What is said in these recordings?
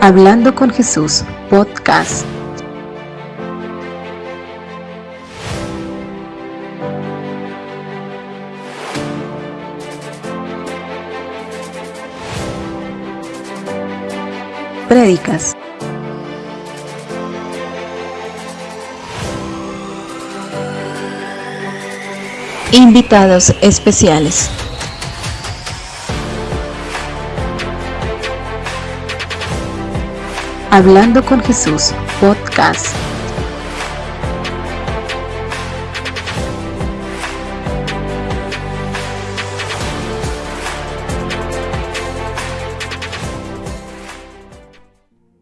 Hablando con Jesús, podcast. Prédicas. Invitados especiales. Hablando con Jesús, podcast.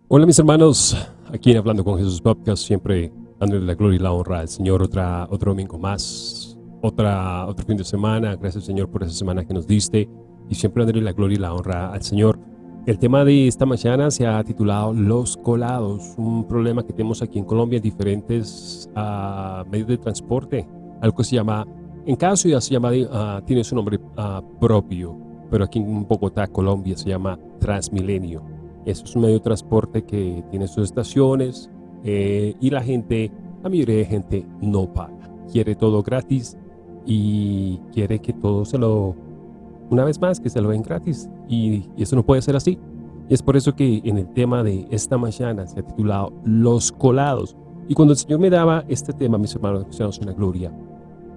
Hola mis hermanos, aquí en Hablando con Jesús Podcast, siempre dándole la gloria y la honra al Señor, otra, otro domingo más, otra, otro fin de semana, gracias Señor por esa semana que nos diste y siempre dándole la gloria y la honra al Señor. El tema de esta mañana se ha titulado Los colados, un problema que tenemos aquí en Colombia en diferentes uh, medios de transporte. Algo que se llama, en cada ciudad se llama, uh, tiene su nombre uh, propio, pero aquí en Bogotá, Colombia, se llama Transmilenio. Eso es un medio de transporte que tiene sus estaciones eh, y la gente, la mayoría de gente no paga. Quiere todo gratis y quiere que todo se lo una vez más que se lo ven gratis y, eso no puede ser así. Y es por eso que en el tema de esta mañana se ha titulado Los colados. Y cuando el Señor me daba este tema, mis hermanos Cristianos en la Gloria,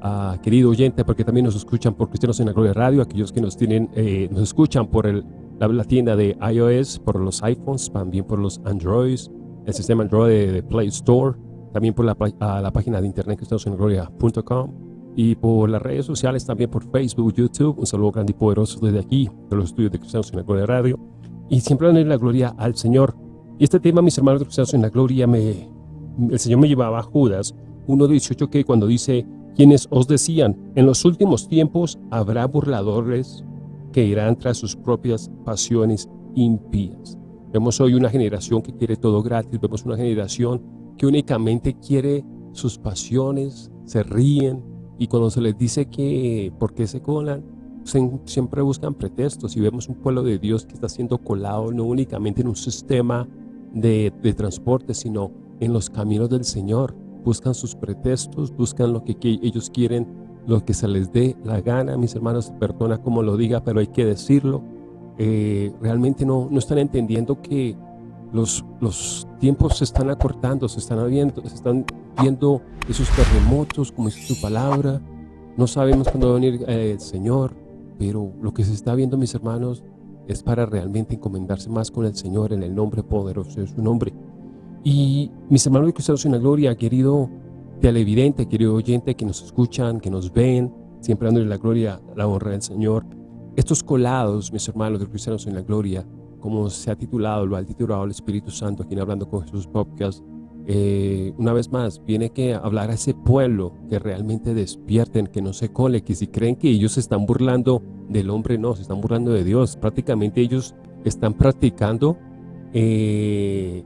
uh, querido oyente, porque también nos escuchan por Cristianos en la Gloria Radio, aquellos que nos tienen, eh, nos escuchan por el, la, tienda de iOS, por los iPhones, también por los Androids, el sistema Android de, Play Store, también por la, la página de internet cristianosenlagloria.com y por las redes sociales, también por Facebook, YouTube. Un saludo grande y poderoso desde aquí, de los estudios de Cristianos en la Gloria Radio. Y siempre darle la gloria al Señor. Y este tema, mis hermanos de Cristianos en la Gloria, me, el Señor me llevaba a Judas 1.18 que cuando dice, quienes os decían, en los últimos tiempos habrá burladores que irán tras sus propias pasiones impías. Vemos hoy una generación que quiere todo gratis, vemos una generación que únicamente quiere sus pasiones, se ríen, y cuando se les dice que por qué se colan, siempre buscan pretextos y vemos un pueblo de Dios que está siendo colado no únicamente en un sistema de, de transporte, sino en los caminos del Señor. Buscan sus pretextos, buscan lo que, ellos quieren, lo que se les dé la gana. Mis hermanos, perdona como lo diga, pero hay que decirlo. Eh, realmente no, no están entendiendo que los, los tiempos se están acortando, se están, viendo, se están viendo esos terremotos, como es su palabra. No sabemos cuándo va a venir eh, el Señor, pero lo que se está viendo, mis hermanos, es para realmente encomendarse más con el Señor en el nombre poderoso de su nombre. Y mis hermanos de Cristianos en la Gloria, querido televidente, querido oyente que nos escuchan, que nos ven, siempre dándole la gloria, la honra del Señor. Estos colados, mis hermanos de Cristianos en la Gloria, como se ha titulado, lo ha titulado el Espíritu Santo, aquí en Hablando con Jesús Podcast, eh, una vez más, viene que hablar a ese pueblo que realmente despierten, que no se cole, que si creen que ellos se están burlando del hombre, no, se están burlando de Dios. Prácticamente ellos están practicando eh,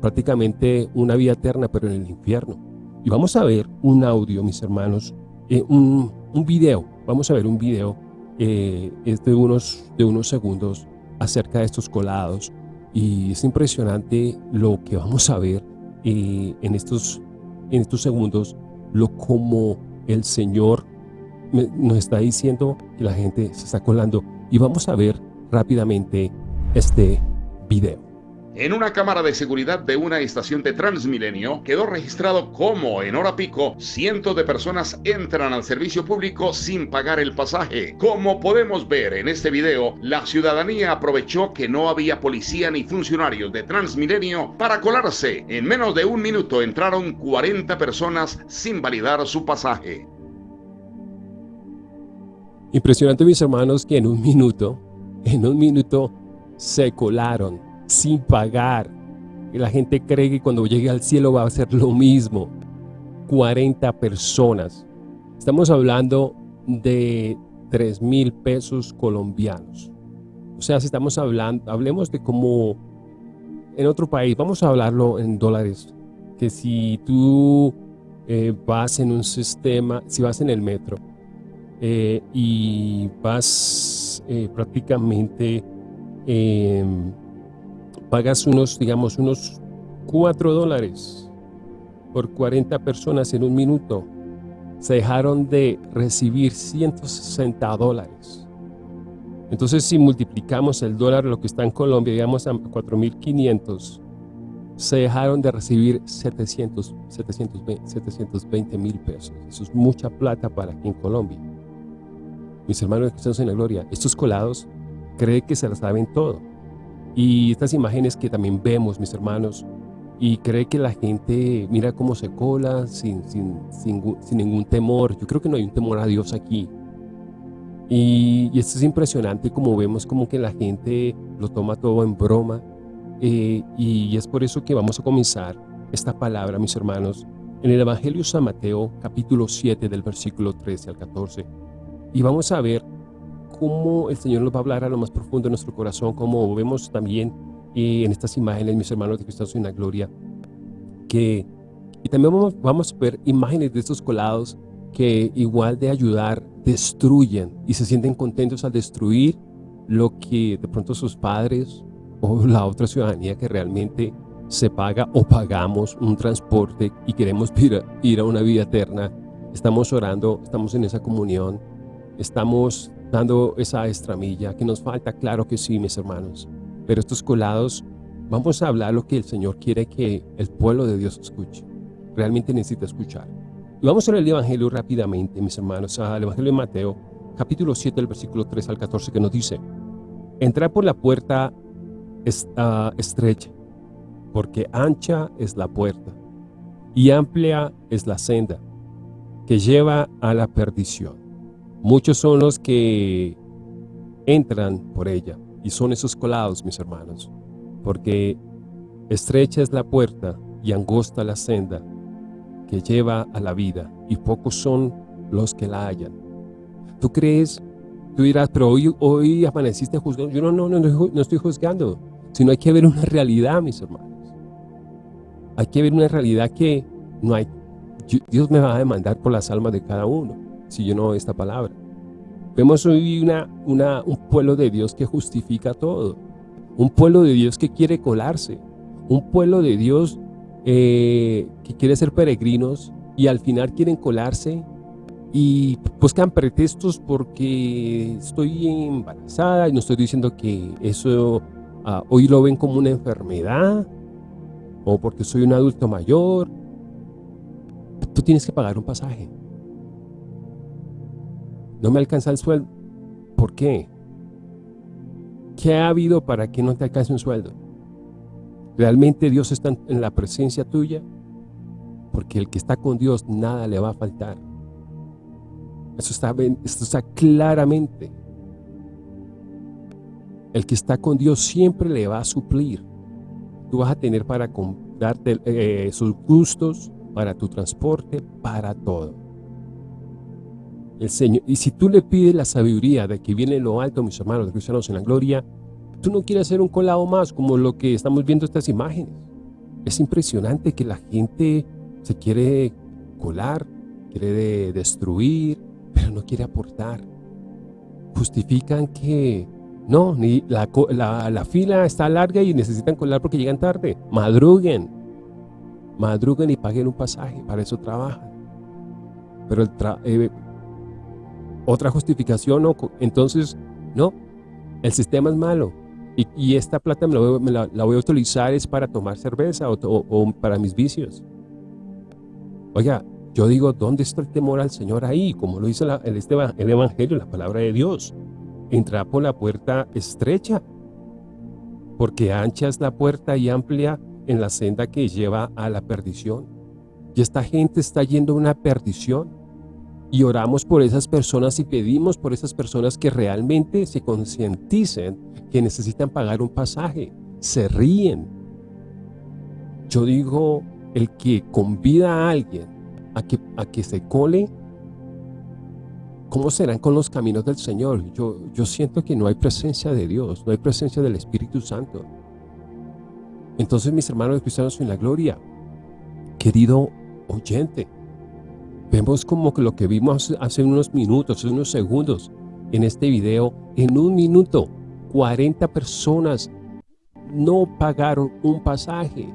prácticamente una vida eterna, pero en el infierno. Y vamos a ver un audio, mis hermanos, eh, un, un, video, vamos a ver un video, es de unos, de unos segundos acerca de estos colados. Y es impresionante lo que vamos a ver en, estos, en estos segundos lo como el Señor nos está diciendo que la gente se está colando. Y vamos a ver rápidamente este video. En una cámara de seguridad de una estación de Transmilenio quedó registrado cómo en hora pico cientos de personas entran al servicio público sin pagar el pasaje. Como podemos ver en este video, la ciudadanía aprovechó que no había policía ni funcionarios de Transmilenio para colarse. En menos de un minuto entraron 40 personas sin validar su pasaje. Impresionante mis hermanos que en un minuto, en un minuto se colaron sin pagar. Y la gente cree que cuando llegue al cielo va a ser lo mismo. 40 personas. Estamos hablando de 3 mil pesos colombianos. O sea, si estamos hablando, hablemos de como en otro país, vamos a hablarlo en dólares, que si tú eh, vas en un sistema, si vas en el metro eh, y vas eh, prácticamente pagas unos, digamos, unos 4 dólares por 40 personas en un minuto, se dejaron de recibir 160 dólares. Entonces, si multiplicamos el dólar, lo que está en Colombia, digamos a 4.500, se dejaron de recibir 700, 720 mil pesos. Eso es mucha plata para aquí en Colombia. Mis hermanos cristianos en la gloria, estos colados creen que se la saben todo. Y estas imágenes que también vemos, mis hermanos, y cree que la gente mira cómo se cola sin, sin, sin, sin, ningún temor. Yo creo que no hay un temor a Dios aquí. Y, y, esto es impresionante como vemos como que la gente lo toma todo en broma eh, y es por eso que vamos a comenzar esta palabra, mis hermanos, en el Evangelio San Mateo, capítulo 7, del versículo 13 al 14. Y vamos a ver cómo el Señor nos va a hablar a lo más profundo de nuestro corazón, como vemos también eh, en estas imágenes, mis hermanos de Cristo en la gloria, que y también vamos, vamos a ver imágenes de estos colados que igual de ayudar, destruyen y se sienten contentos al destruir lo que de pronto sus padres o la otra ciudadanía que realmente se paga o pagamos un transporte y queremos ir a, ir a una vida eterna, estamos orando, estamos en esa comunión, estamos esa estramilla que nos falta, claro que sí, mis hermanos. Pero estos colados, vamos a hablar lo que el Señor quiere que el pueblo de Dios escuche. Realmente necesita escuchar. Y vamos a leer el Evangelio rápidamente, mis hermanos, al Evangelio de Mateo, capítulo 7, el versículo 3 al 14, que nos dice, Entra por la puerta estrecha, porque ancha es la puerta y amplia es la senda que lleva a la perdición. Muchos son los que entran por ella y son esos colados, mis hermanos, porque estrecha es la puerta y angosta la senda que lleva a la vida y pocos son los que la hallan. ¿Tú crees? Tú dirás, pero hoy, hoy amaneciste juzgando. Yo no, no, no, no estoy juzgando sino hay que ver una realidad, mis hermanos. Hay que ver una realidad que no hay, Dios me va a demandar por las almas de cada uno, si yo no esta palabra. Vemos hoy una, una, un pueblo de Dios que justifica todo, un pueblo de Dios que quiere colarse, un pueblo de Dios eh, que quiere ser peregrinos y al final quieren colarse y buscan pretextos porque estoy embarazada y no estoy diciendo que eso Ah, hoy lo ven como una enfermedad o porque soy un adulto mayor. Tú tienes que pagar un pasaje. No me alcanza el sueldo. ¿Por qué? ¿Qué ha habido para que no te alcance un sueldo? ¿Realmente Dios está en la presencia tuya? Porque el que está con Dios nada le va a faltar. Eso está, esto está claramente el que está con Dios siempre le va a suplir. Tú vas a tener para darte eh, sus gustos, para tu transporte, para todo. El Señor, y si tú le pides la sabiduría de que viene lo alto, mis hermanos, de cristianos en la gloria, tú no quieres hacer un colado más como lo que estamos viendo estas imágenes. Es impresionante que la gente se quiere colar, quiere destruir, pero no quiere aportar. Justifican que no, ni la, la, fila está larga y necesitan colar porque llegan tarde. Madruguen. Madruguen y paguen un pasaje, para eso trabajan. Pero el eh, otra justificación, no, entonces, no, el sistema es malo. Y, esta plata me, la, voy a utilizar es para tomar cerveza o, para mis vicios. Oiga, yo digo, ¿dónde está el temor al Señor ahí? Como lo dice el, este, el Evangelio, la palabra de Dios entra por la puerta estrecha, porque ancha es la puerta y amplia en la senda que lleva a la perdición. Y esta gente está yendo a una perdición. Y oramos por esas personas y pedimos por esas personas que realmente se concienticen que necesitan pagar un pasaje. Se ríen. Yo digo, el que convida a alguien a que, a que se cole, ¿Cómo serán con los caminos del Señor? Yo, yo siento que no hay presencia de Dios, no hay presencia del Espíritu Santo. Entonces, mis hermanos cristianos en la gloria, querido oyente, vemos como que lo que vimos hace unos minutos, hace unos segundos en este video, en un minuto, 40 personas no pagaron un pasaje.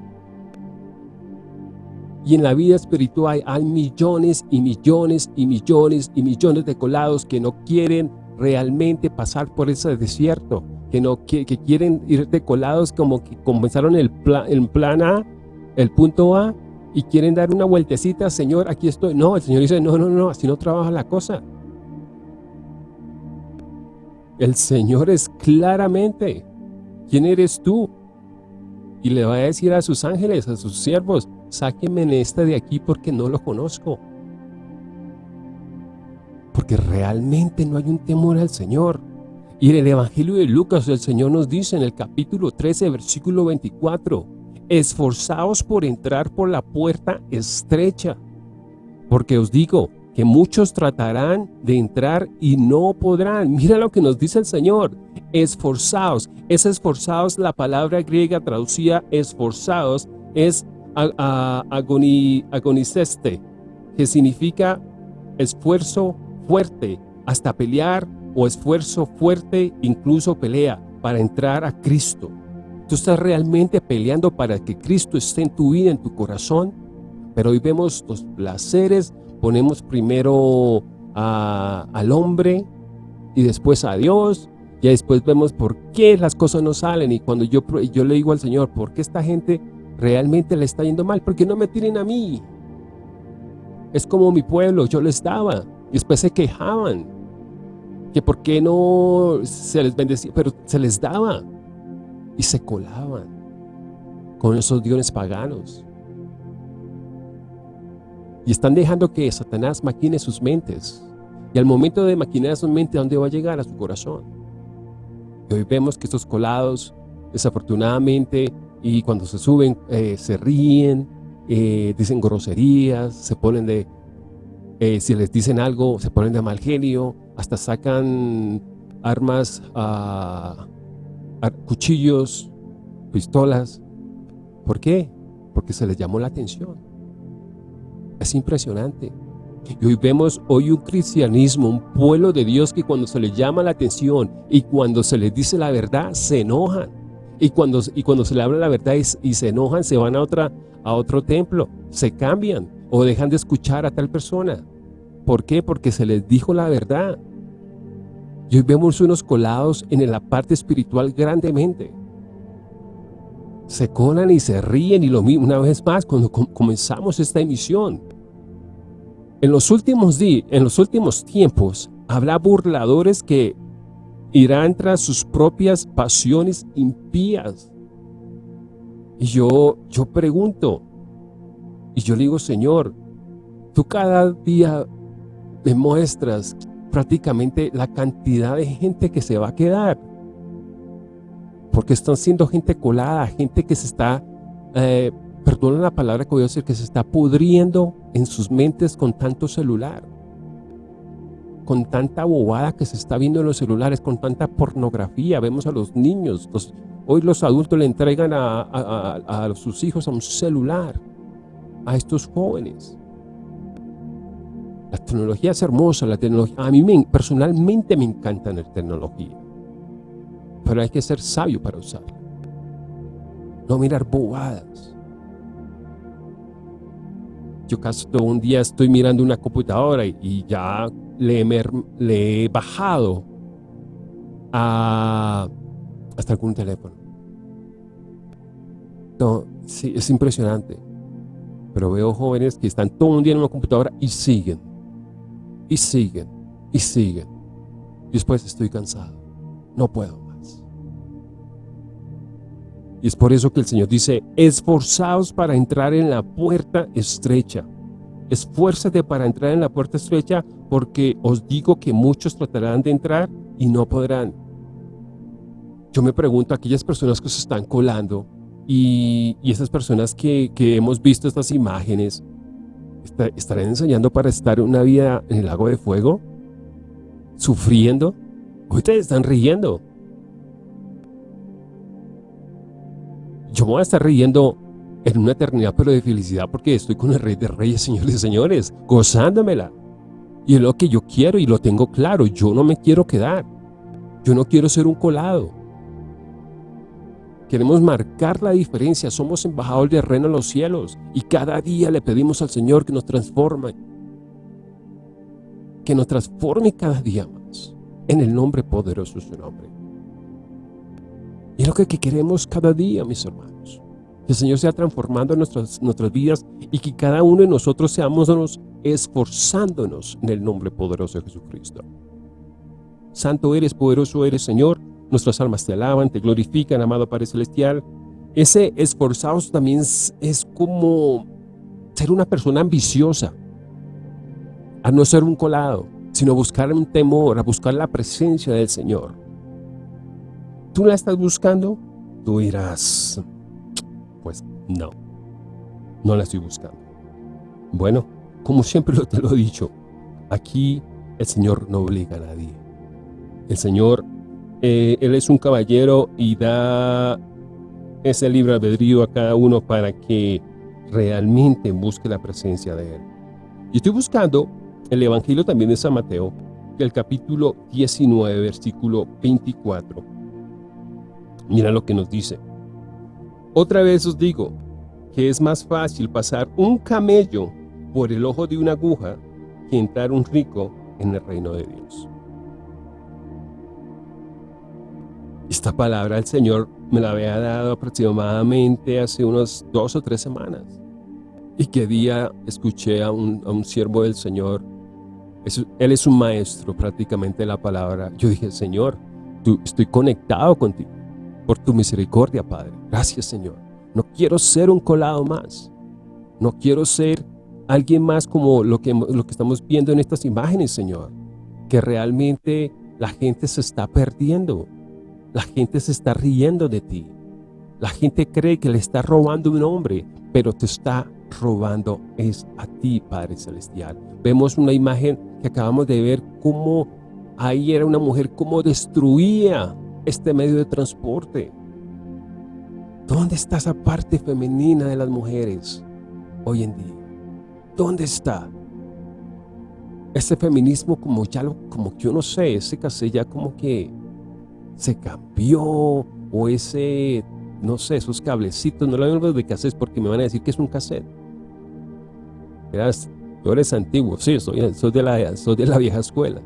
Y en la vida espiritual hay millones y millones y millones y millones de colados que no quieren realmente pasar por ese desierto, que, no, que, quieren ir de colados como que comenzaron el plan, el plan A, el punto A, y quieren dar una vueltecita, Señor, aquí estoy. No, el Señor dice, no, no, no, así no trabaja la cosa. El Señor es claramente, ¿quién eres tú? Y le va a decir a sus ángeles, a sus siervos, sáquenme en esta de aquí porque no lo conozco. Porque realmente no hay un temor al Señor. Y en el Evangelio de Lucas el Señor nos dice en el capítulo 13, versículo 24, esforzaos por entrar por la puerta estrecha, porque os digo que muchos tratarán de entrar y no podrán. Mira lo que nos dice el Señor, esforzaos. Es esforzaos, la palabra griega traducida esforzaos es agoniceste, que significa esfuerzo fuerte, hasta pelear o esfuerzo fuerte, incluso pelea, para entrar a Cristo. Tú estás realmente peleando para que Cristo esté en tu vida, en tu corazón, pero hoy vemos los placeres, ponemos primero al hombre y después a Dios, y después vemos por qué las cosas no salen, y cuando yo, yo le digo al Señor, ¿por qué esta gente realmente le está yendo mal, porque no me tienen a mí. Es como mi pueblo, yo les daba, y después se quejaban, que por qué no se les bendecía, pero se les daba, y se colaban con esos dioses paganos. Y están dejando que Satanás maquine sus mentes. Y al momento de maquinar su mente, ¿a dónde va a llegar? A su corazón. Y hoy vemos que estos colados, desafortunadamente, y cuando se suben eh, se ríen, eh, dicen groserías, se ponen de, eh, si les dicen algo, se ponen de mal genio, hasta sacan armas, uh, cuchillos, pistolas. ¿Por qué? Porque se les llamó la atención. Es impresionante. Y hoy vemos hoy un cristianismo, un pueblo de Dios que cuando se les llama la atención y cuando se les dice la verdad, se enojan. Y cuando, y cuando se le habla la verdad y, se enojan, se van a, otra, a otro templo, se cambian o dejan de escuchar a tal persona. ¿Por qué? Porque se les dijo la verdad. Y hoy vemos unos colados en la parte espiritual grandemente. Se colan y se ríen y lo mismo una vez más cuando comenzamos esta emisión. En los últimos días, en los últimos tiempos, habrá burladores que irán tras sus propias pasiones impías. Y yo, yo pregunto, y yo le digo, Señor, tú cada día demuestras prácticamente la cantidad de gente que se va a quedar. Porque están siendo gente colada, gente que se está, eh, perdona la palabra que voy a decir, que se está pudriendo en sus mentes con tanto celular con tanta bobada que se está viendo en los celulares, con tanta pornografía, vemos a los niños, hoy los adultos le entregan a, sus hijos a un celular, a estos jóvenes. La tecnología es hermosa, la tecnología, a mí personalmente me encanta la tecnología, pero hay que ser sabio para usarla, no mirar bobadas. Yo casi todo un día estoy mirando una computadora y ya le, he bajado hasta algún teléfono. No, sí, es impresionante. Pero veo jóvenes que están todo un día en una computadora y siguen, y siguen, y siguen. Y después estoy cansado, no puedo más. Y es por eso que el Señor dice, esforzaos para entrar en la puerta estrecha. Esfuérzate para entrar en la puerta estrecha porque os digo que muchos tratarán de entrar y no podrán. Yo me pregunto, aquellas personas que se están colando y, esas personas que, hemos visto estas imágenes, ¿estarán enseñando para estar una vida en el lago de fuego? ¿Sufriendo? Ustedes están riendo. Yo voy a estar riendo en una eternidad, pero de felicidad, porque estoy con el Rey de Reyes, señores y señores, gozándomela. Y es lo que yo quiero y lo tengo claro. Yo no me quiero quedar. Yo no quiero ser un colado. Queremos marcar la diferencia. Somos embajadores del reino en los cielos. Y cada día le pedimos al Señor que nos transforme. Que nos transforme cada día más. En el nombre poderoso de su nombre. Y es lo que queremos cada día, mis hermanos. Que el Señor sea transformando nuestras, nuestras vidas y que cada uno de nosotros seamos esforzándonos en el nombre poderoso de Jesucristo. Santo eres, poderoso eres, Señor. Nuestras almas te alaban, te glorifican, amado Padre Celestial. Ese esforzados también es, como ser una persona ambiciosa. A no ser un colado, sino buscar un temor, a buscar la presencia del Señor. ¿Tú la estás buscando? Tú dirás, pues no, no la estoy buscando. Bueno, como siempre te lo he dicho, aquí el Señor no obliga a nadie. El Señor, eh, Él es un caballero y da ese libre albedrío a cada uno para que realmente busque la presencia de Él. Y estoy buscando el Evangelio también de San Mateo, el capítulo 19, versículo 24. Mira lo que nos dice. Otra vez os digo que es más fácil pasar un camello por el ojo de una aguja que entrar un rico en el reino de Dios. Esta palabra el Señor me la había dado aproximadamente hace unas dos o tres semanas. Y que día escuché a un, siervo del Señor, él es un maestro prácticamente de la palabra. Yo dije, Señor, tú, estoy conectado contigo por tu misericordia, Padre. Gracias, Señor. No quiero ser un colado más. No quiero ser alguien más como lo que, lo que estamos viendo en estas imágenes, Señor. Que realmente la gente se está perdiendo. La gente se está riendo de ti. La gente cree que le está robando un hombre, pero te está robando es a ti, Padre Celestial. Vemos una imagen que acabamos de ver cómo ahí era una mujer, cómo destruía este medio de transporte. ¿Dónde está esa parte femenina de las mujeres hoy en día? ¿Dónde está? Ese feminismo como ya lo, como yo no sé, ese casé ya como que se cambió o ese, no sé, esos cablecitos, no lo hablo de cassette porque me van a decir que es un cassette. Eras, tú eres antiguo, sí, soy, soy, de la, soy de la vieja escuela.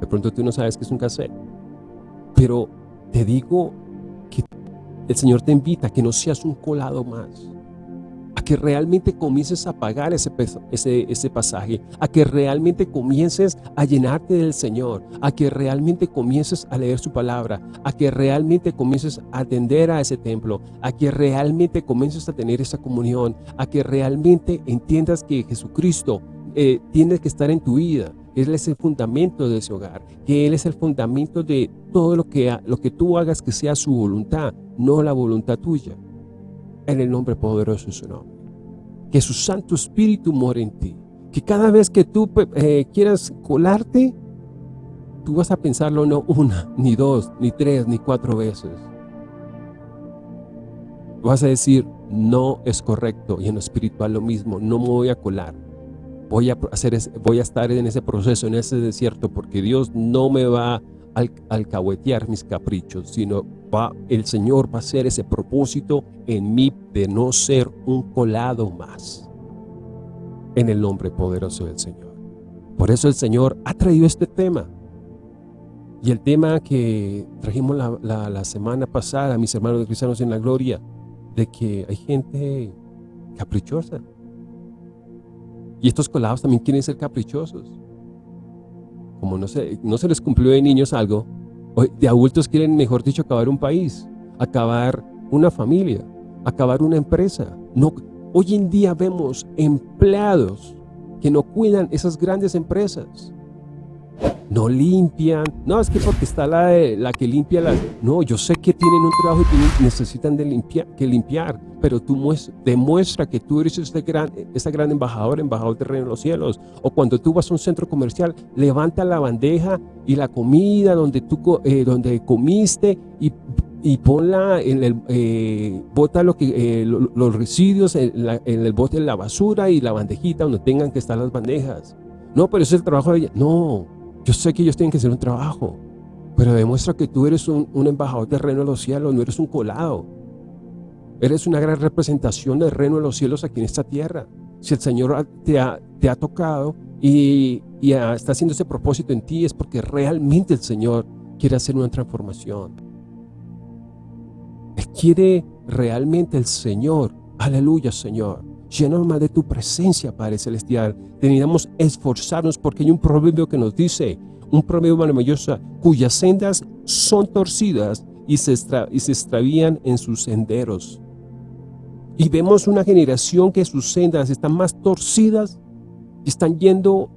De pronto tú no sabes que es un cassette. Pero te digo que el Señor te invita a que no seas un colado más que realmente comiences a pagar ese, ese, ese pasaje, a que realmente comiences a llenarte del Señor, a que realmente comiences a leer su palabra, a que realmente comiences a atender a ese templo, a que realmente comiences a tener esa comunión, a que realmente entiendas que Jesucristo eh, tiene que estar en tu vida, Él es el fundamento de ese hogar, que Él es el fundamento de todo lo que, lo que tú hagas que sea su voluntad, no la voluntad tuya. En el nombre poderoso de su nombre que su Santo Espíritu more en ti. Que cada vez que tú eh, quieras colarte, tú vas a pensarlo no una, ni dos, ni tres, ni cuatro veces. Vas a decir, no es correcto. Y en lo espiritual lo mismo, no me voy a colar. Voy a, hacer, voy a estar en ese proceso, en ese desierto, porque Dios no me va a alcahuetear mis caprichos, sino va, el Señor va a hacer ese propósito en mí de no ser un colado más. En el nombre poderoso del Señor. Por eso el Señor ha traído este tema. Y el tema que trajimos la, la semana pasada, mis hermanos cristianos en la gloria, de que hay gente caprichosa. Y estos colados también quieren ser caprichosos como no se, no se les cumplió de niños algo, de adultos quieren, mejor dicho, acabar un país, acabar una familia, acabar una empresa. Hoy en día vemos empleados que no cuidan esas grandes empresas no limpian. No, es que porque está la, la que limpia las... No, yo sé que tienen un trabajo y necesitan de limpiar, que limpiar, pero tú demuestra que tú eres este gran, esta gran embajador, embajador del reino de los cielos. O cuando tú vas a un centro comercial, levanta la bandeja y la comida donde tú eh, donde comiste y, y ponla en el, eh, bota que, eh, los residuos en, en el bote de la basura y la bandejita donde tengan que estar las bandejas. No, pero ese es el trabajo de ella. No, yo sé que ellos tienen que hacer un trabajo, Pero demuestra que tú eres un, embajador del reino de los cielos, no eres un colado. Eres una gran representación del reino de los cielos aquí en esta tierra. Si el Señor te ha, tocado y, y está haciendo ese propósito en ti, es porque realmente el Señor quiere hacer una transformación. Él quiere realmente el Señor, aleluya Señor, llenos más de tu presencia, Padre Celestial. Teníamos esforzarnos porque hay un proverbio que nos dice, un proverbio maravilloso, cuyas sendas son torcidas y se, y se extravían en sus senderos. Y vemos una generación que sus sendas están más torcidas y están yendo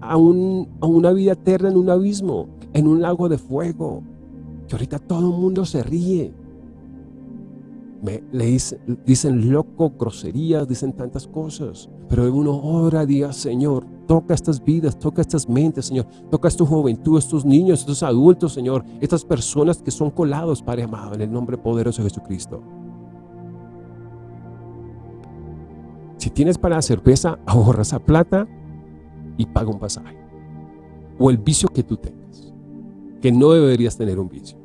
a, a una vida eterna en un abismo, en un lago de fuego. Que ahorita todo el mundo se ríe. Me, le dicen loco, groserías, dicen tantas cosas. Pero uno ora, diga, Señor, toca estas vidas, toca estas mentes, Señor. Toca esta juventud, estos niños, estos adultos, Señor. Estas personas que son colados, Padre amado, en el nombre poderoso de Jesucristo. Si tienes para la cerveza, ahorra esa plata y paga un pasaje. O el vicio que tú tengas, que no deberías tener un vicio.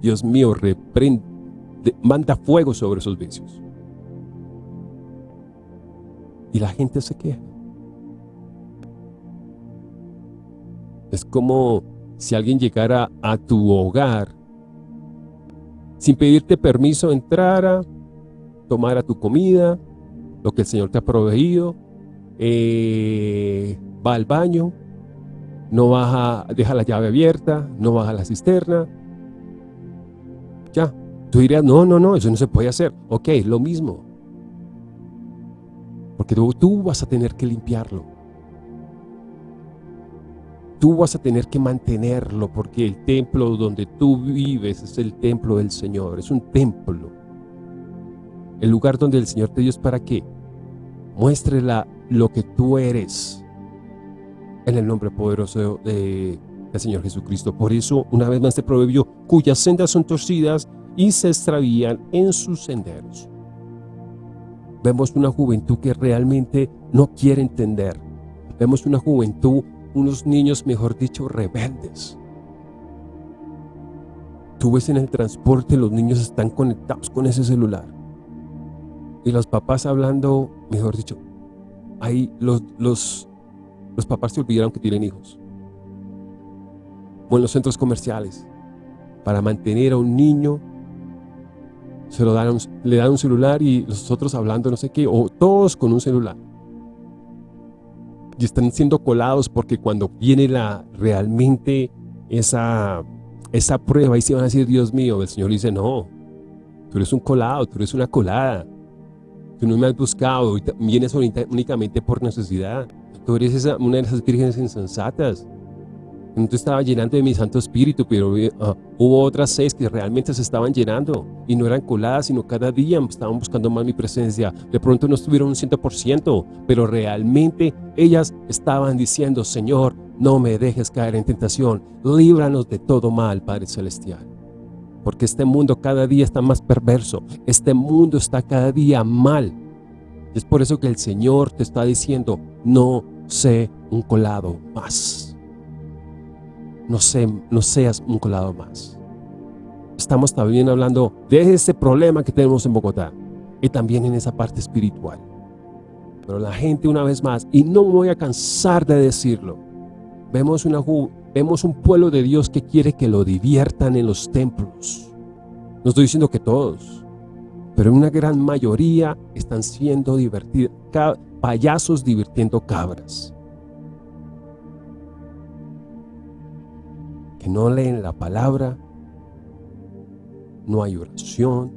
Dios mío, reprende, manda fuego sobre esos vicios. Y la gente se queja. Es como si alguien llegara a tu hogar sin pedirte permiso, entrara, tomara tu comida, lo que el Señor te ha proveído, eh, va al baño, no baja, deja la llave abierta, no baja la cisterna, ya, tú dirías, no, no, no, eso no se puede hacer. Ok, lo mismo. Porque tú, tú vas a tener que limpiarlo. Tú vas a tener que mantenerlo porque el templo donde tú vives es el templo del Señor, es un templo. El lugar donde el Señor te dio es para qué? Muestre lo que tú eres en el nombre poderoso de, del Señor Jesucristo. Por eso, una vez más este proverbio, cuyas sendas son torcidas y se extravían en sus senderos. Vemos una juventud que realmente no quiere entender. Vemos una juventud, unos niños, mejor dicho, rebeldes. Tú ves en el transporte, los niños están conectados con ese celular y los papás hablando, mejor dicho, ahí los, los, los papás se olvidaron que tienen hijos. O en los centros comerciales, para mantener a un niño, se lo dan, le dan un celular y los otros hablando no sé qué, o todos con un celular. Y están siendo colados porque cuando viene la, realmente esa, esa prueba, y se van a decir, Dios mío, el Señor dice, no, tú eres un colado, tú eres una colada Tú no me has buscado, vienes únicamente por necesidad. Tú eres una de esas vírgenes insensatas. Te estaba llenando de mi Santo Espíritu, pero eh, ah, hubo otras seis que realmente se estaban llenando y no eran coladas, sino cada día estaban buscando más mi presencia. De pronto no estuvieron un 100%, pero realmente ellas estaban diciendo, Señor, no me dejes caer en tentación, líbranos de todo mal, Padre Celestial porque este mundo cada día está más perverso, este mundo está cada día mal. Es por eso que el Señor te está diciendo, no sé un colado más. No, seas un colado más. Estamos también hablando de ese problema que tenemos en Bogotá y también en esa parte espiritual. Pero la gente una vez más, y no me voy a cansar de decirlo, vemos Vemos un pueblo de Dios que quiere que lo diviertan en los templos. No estoy diciendo que todos, pero una gran mayoría están siendo divertidos, payasos divirtiendo cabras. Que no leen la palabra, no hay oración.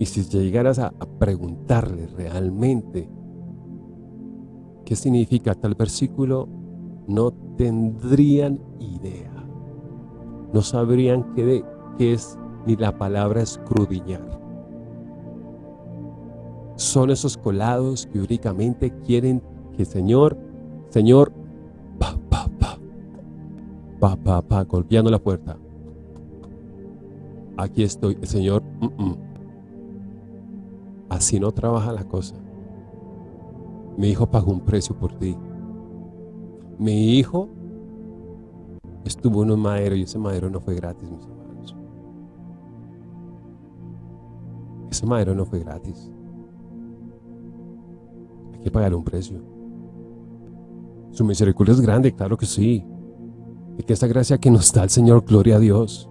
Y si llegaras a, preguntarle realmente ¿Qué significa tal versículo? No tendrían idea. No sabrían qué, qué es ni la palabra escrudiñar. Son esos colados que únicamente quieren que Señor, Señor, pa, pa, pa, golpeando la puerta. Aquí estoy, el Señor, mm, mm. así no trabaja la cosa. Mi hijo pagó un precio por ti. Mi hijo estuvo en un madero y ese madero no fue gratis, mis hermanos. Ese madero no fue gratis. Hay que pagar un precio. Su misericordia es grande, claro que sí. Que esta gracia que nos da el Señor, gloria a Dios.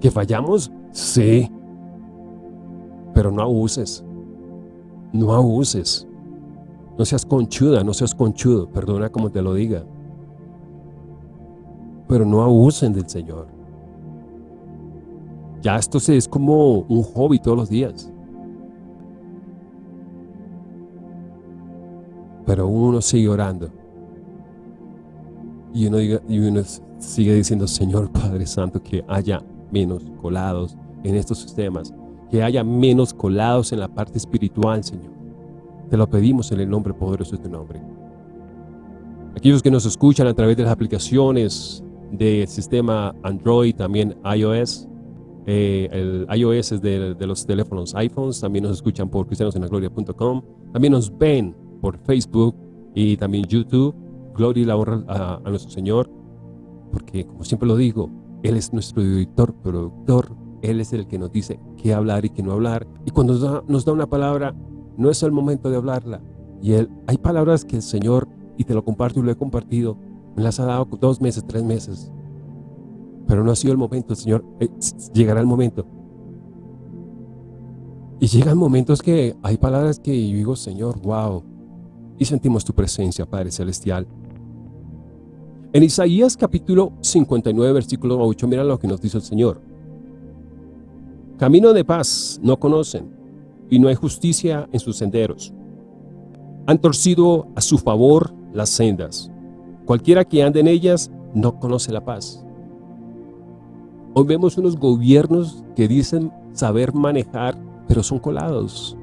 ¿Que fallamos? Sí. Pero no abuses. No abuses. No seas conchuda, no seas conchudo. Perdona como te lo diga. Pero no abusen del Señor. Ya esto es como un hobby todos los días. Pero uno sigue orando. Y uno, y uno sigue diciendo, Señor Padre Santo, que haya menos colados en estos sistemas, que haya menos colados en la parte espiritual, Señor. Te lo pedimos en el nombre poderoso de tu nombre. Aquellos que nos escuchan a través de las aplicaciones del sistema Android, también iOS, eh, el iOS es de, los teléfonos iPhones, también nos escuchan por cristianosenagloria.com, también nos ven por Facebook y también YouTube. Gloria y la honra a, nuestro Señor, porque como siempre lo digo, Él es nuestro director, productor, Él es el que nos dice qué hablar y qué no hablar. Y cuando nos da, una palabra, no es el momento de hablarla. Y él, hay palabras que el Señor, y te lo comparto y lo he compartido, me las ha dado dos meses, tres meses. Pero no ha sido el momento, Señor, eh, llegará el momento. Y llegan momentos que hay palabras que yo digo, Señor, wow. Y sentimos tu presencia, Padre Celestial. En Isaías capítulo 59, versículo 8, mira lo que nos dice el Señor. Camino de paz no conocen, y no hay justicia en sus senderos. Han torcido a su favor las sendas. Cualquiera que ande en ellas no conoce la paz. Hoy vemos unos gobiernos que dicen saber manejar, pero son colados.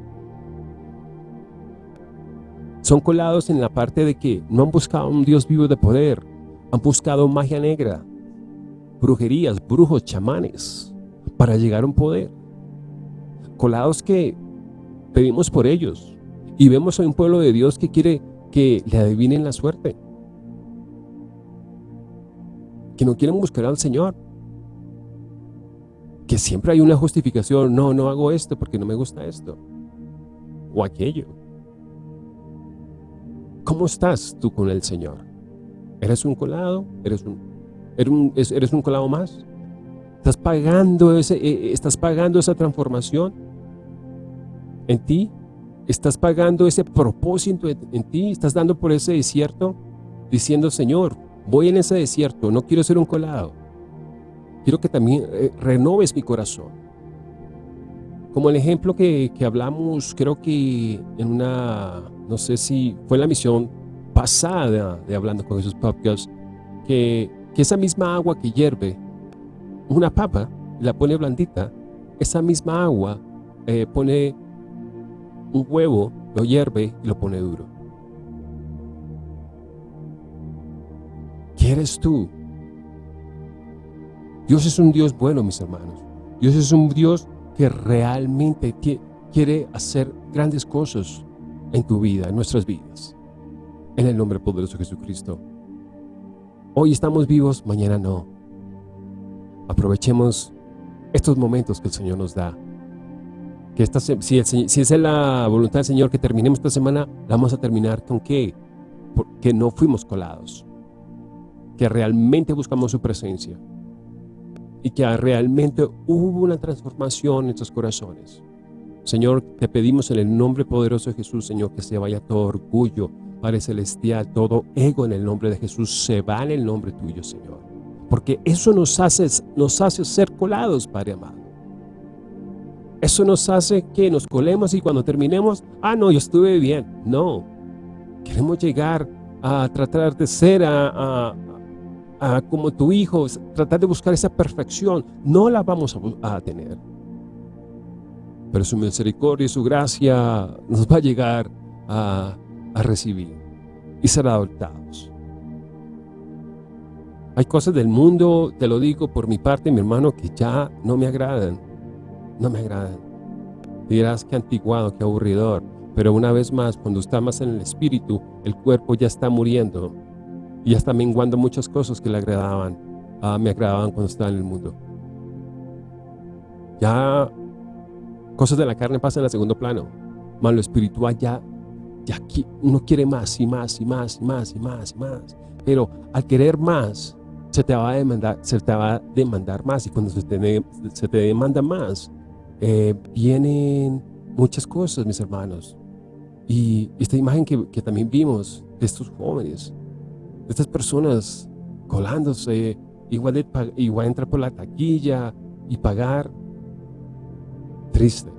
Son colados en la parte de que no han buscado un Dios vivo de poder, han buscado magia negra, brujerías, brujos, chamanes, para llegar a un poder. Colados que pedimos por ellos. Y vemos a un pueblo de Dios que quiere que le adivinen la suerte. Que no quieren buscar al Señor. Que siempre hay una justificación. No, no hago esto porque no me gusta esto. O aquello. ¿Cómo estás tú con el Señor? ¿Eres un colado? ¿Eres un, eres un, eres un colado más? ¿Estás pagando, ese, eh, eh, ¿Estás pagando esa transformación? en ti? ¿Estás pagando ese propósito en ti? ¿Estás dando por ese desierto? Diciendo, Señor, voy en ese desierto, no quiero ser un colado. Quiero que también eh, renoves mi corazón. Como el ejemplo que, hablamos, creo que en una, no sé si fue la misión pasada de Hablando con esos Podcast, que, que esa misma agua que hierve una papa, la pone blandita, esa misma agua eh, pone un huevo, lo hierve y lo pone duro. ¿Quieres tú? Dios es un Dios bueno, mis hermanos. Dios es un Dios que realmente quiere hacer grandes cosas en tu vida, en nuestras vidas. En el nombre poderoso de Jesucristo. Hoy estamos vivos, mañana no. Aprovechemos estos momentos que el Señor nos da que esta, si, si es la voluntad del Señor que terminemos esta semana, la vamos a terminar con qué? Porque no fuimos colados. Que realmente buscamos su presencia. Y que realmente hubo una transformación en nuestros corazones. Señor, te pedimos en el nombre poderoso de Jesús, Señor, que se vaya todo orgullo, Padre Celestial, todo ego en el nombre de Jesús, se va en el nombre tuyo, Señor. Porque eso nos hace, nos hace ser colados, Padre amado. Eso nos hace que nos colemos y cuando terminemos, ah, no, yo estuve bien. No, queremos llegar a tratar de ser a, como tu hijo, tratar de buscar esa perfección. No la vamos a, a tener. Pero su misericordia y su gracia nos va a llegar a, recibir y ser adoptados. Hay cosas del mundo, te lo digo por mi parte, mi hermano, que ya no me agradan no me agradan. Dirás que antiguado, que aburridor. Pero una vez más, cuando está más en el espíritu, el cuerpo ya está muriendo y ya está menguando muchas cosas que le agradaban, ah, me agradaban cuando estaba en el mundo. Ya cosas de la carne pasan al segundo plano, más lo espiritual ya, ya uno quiere más y más y más y más y más y más. Pero al querer más, se te va a demandar, se te va a demandar más y cuando se te, se te demanda más, eh, vienen muchas cosas, mis hermanos. Y esta imagen que, que también vimos de estos jóvenes, de estas personas colándose, igual, de, igual entrar por la taquilla y pagar, triste.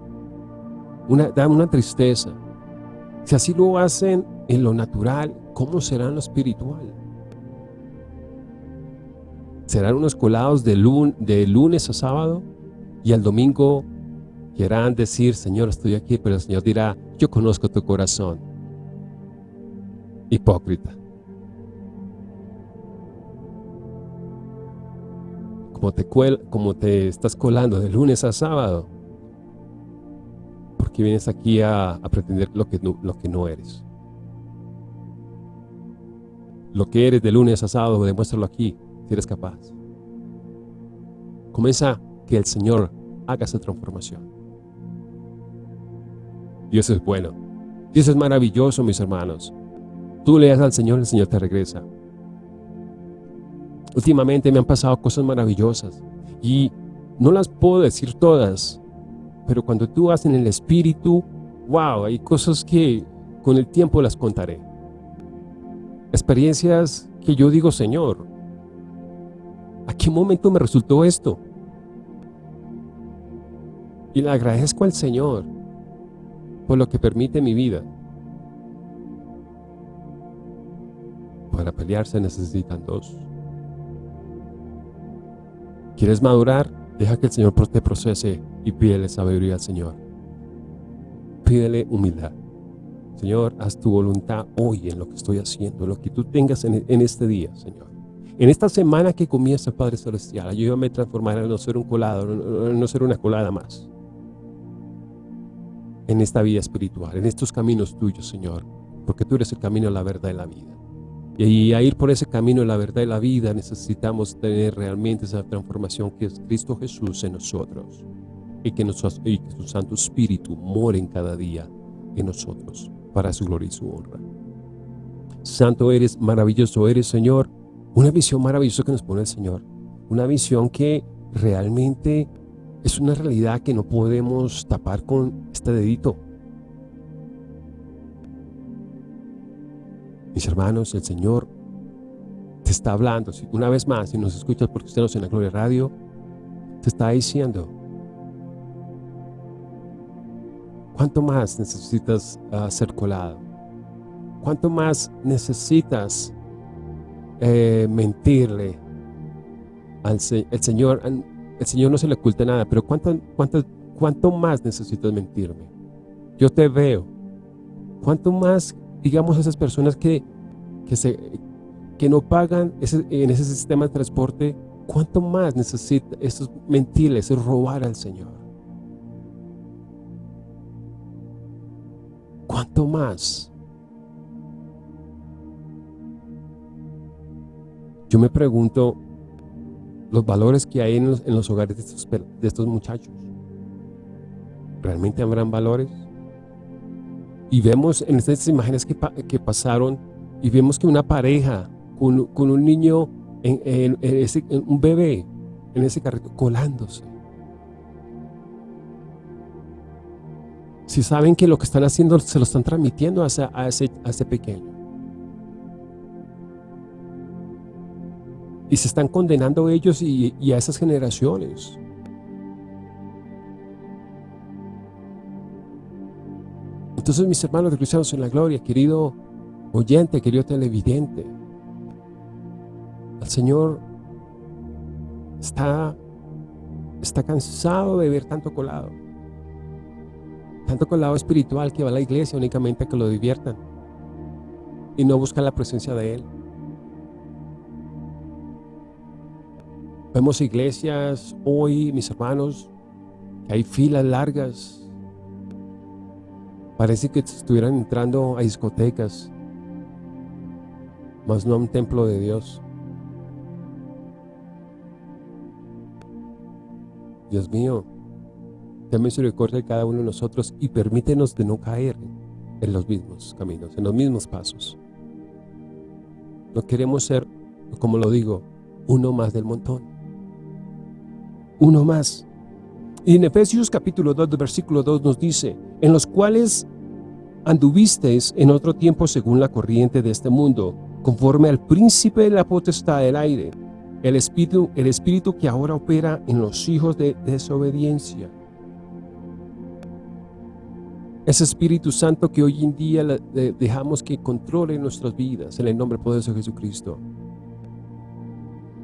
Una, da una tristeza. Si así lo hacen en lo natural, ¿cómo será en lo espiritual? Serán unos colados de, lunes a sábado y al domingo quieran decir, Señor, estoy aquí, pero el Señor dirá, yo conozco tu corazón. Hipócrita. Como te, como te estás colando de lunes a sábado, porque vienes aquí a, pretender lo que, no, lo que no eres. Lo que eres de lunes a sábado, demuéstralo aquí, si eres capaz. Comienza que el Señor haga esa transformación. Dios es bueno. Dios es maravilloso, mis hermanos. Tú le das al Señor, el Señor te regresa. Últimamente me han pasado cosas maravillosas y no las puedo decir todas, pero cuando tú vas en el Espíritu, wow, hay cosas que con el tiempo las contaré. Experiencias que yo digo, Señor, ¿a qué momento me resultó esto? Y le agradezco al Señor por lo que permite mi vida. Para pelear se necesitan dos. ¿Quieres madurar? Deja que el Señor te procese y pídele sabiduría al Señor. Pídele humildad. Señor, haz tu voluntad hoy en lo que estoy haciendo, lo que tú tengas en, este día, Señor. En esta semana que comienza, Padre Celestial, ayúdame a transformar a no ser un colado, a no ser una colada más en esta vida espiritual, en estos caminos tuyos, Señor, porque tú eres el camino, la verdad y la vida. Y a ir por ese camino, la verdad y la vida, necesitamos tener realmente esa transformación que es Cristo Jesús en nosotros. Y que, y que su Santo Espíritu more en cada día en nosotros, para su gloria y su honra. Santo eres, maravilloso eres, Señor. Una visión maravillosa que nos pone el Señor. Una visión que realmente es una realidad que no podemos tapar con este dedito. Mis hermanos, el Señor te está hablando. Una vez más, si nos escuchas porque estamos en la Gloria Radio, te está diciendo, ¿cuánto más necesitas ah, ser colado? ¿Cuánto más necesitas eh, mentirle al el Señor? el Señor no se le oculta nada, pero ¿cuánto, cuánto, cuánto más necesitas mentirme? Yo te veo. ¿Cuánto más, digamos, esas personas que, que, no pagan en ese sistema de transporte, cuánto más necesita esos mentirles, robar al Señor? ¿Cuánto más? Yo me pregunto, los valores que hay en los, hogares de estos, muchachos. ¿Realmente habrán valores? Y vemos en estas imágenes que, que pasaron y vemos que una pareja con, un niño, en, ese, un bebé en ese carrito colándose. Si saben que lo que están haciendo se lo están transmitiendo a ese pequeño. y se están condenando ellos y, a esas generaciones. Entonces, mis hermanos de Cristianos en la Gloria, querido oyente, querido televidente, el Señor está, está cansado de ver tanto colado. Tanto colado espiritual que va a la iglesia únicamente a que lo diviertan y no buscan la presencia de Él. Vemos iglesias hoy, mis hermanos, que hay filas largas Parece que estuvieran entrando a discotecas, más no a un templo de Dios. Dios mío, ten misericordia de cada uno de nosotros y permítenos de no caer en los mismos caminos, en los mismos pasos. No queremos ser, como lo digo, uno más del montón. Uno más. Y en Efesios capítulo 2, versículo 2 nos dice, en los cuales anduvisteis en otro tiempo según la corriente de este mundo, conforme al príncipe de la potestad del aire, el espíritu, el espíritu que ahora opera en los hijos de desobediencia. Ese Espíritu Santo que hoy en día dejamos que controle nuestras vidas en el nombre poderoso de Jesucristo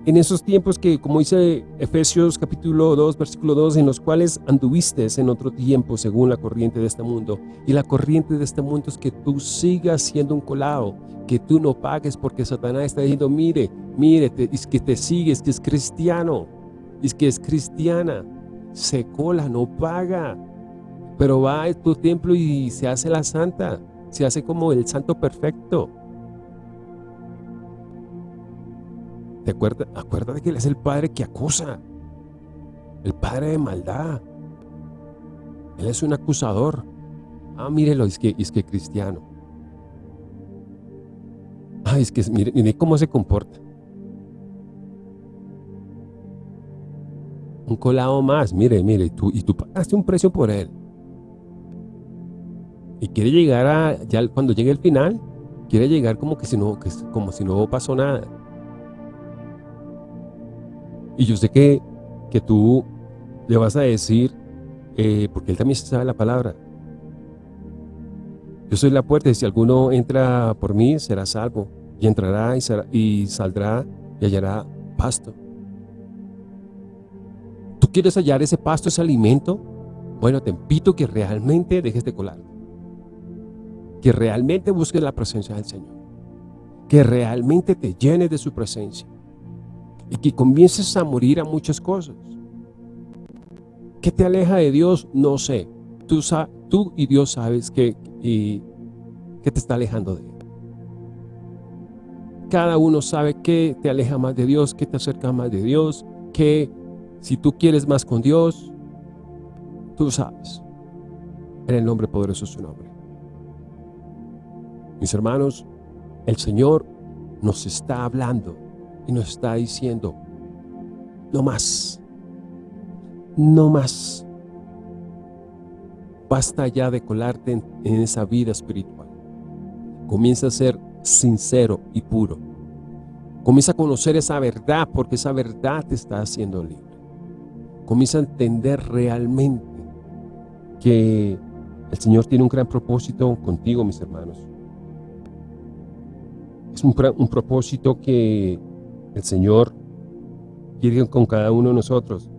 en esos tiempos que, como dice Efesios capítulo 2, versículo 2, en los cuales anduviste en otro tiempo según la corriente de este mundo. Y la corriente de este mundo es que tú sigas siendo un colado, que tú no pagues porque Satanás está diciendo, mire, mire, es que te sigues, que es cristiano, es que es cristiana, se cola, no paga, pero va a tu templo y se hace la santa, se hace como el santo perfecto. ¿Te acuerdas? Acuérdate que Él es el Padre que acusa. El Padre de maldad. Él es un acusador. Ah, mírelo, es que es que cristiano. Ah, es que mire, cómo se comporta. Un colado más, mire, mire, tú, y tú pagaste un precio por él. Y quiere llegar a, ya cuando llegue el final, quiere llegar como que si no, como si no pasó nada. Y yo sé que, que tú le vas a decir, eh, porque él también sabe la palabra. Yo soy la puerta y si alguno entra por mí será salvo y entrará y, saldrá y hallará pasto. ¿Tú quieres hallar ese pasto, ese alimento? Bueno, te invito que realmente dejes de colar. Que realmente busques la presencia del Señor. Que realmente te llenes de su presencia y que comiences a morir a muchas cosas. ¿Qué te aleja de Dios? No sé. Tú, y Dios sabes que, y, que te está alejando de Él. Cada uno sabe qué te aleja más de Dios, qué te acerca más de Dios, que si tú quieres más con Dios, tú sabes. En el nombre poderoso de su nombre. Mis hermanos, el Señor nos está hablando y nos está diciendo, no más, no más. Basta ya de colarte en, esa vida espiritual. Comienza a ser sincero y puro. Comienza a conocer esa verdad porque esa verdad te está haciendo libre. Comienza a entender realmente que el Señor tiene un gran propósito contigo, mis hermanos. Es un, un propósito que el Señor quiere con cada uno de nosotros.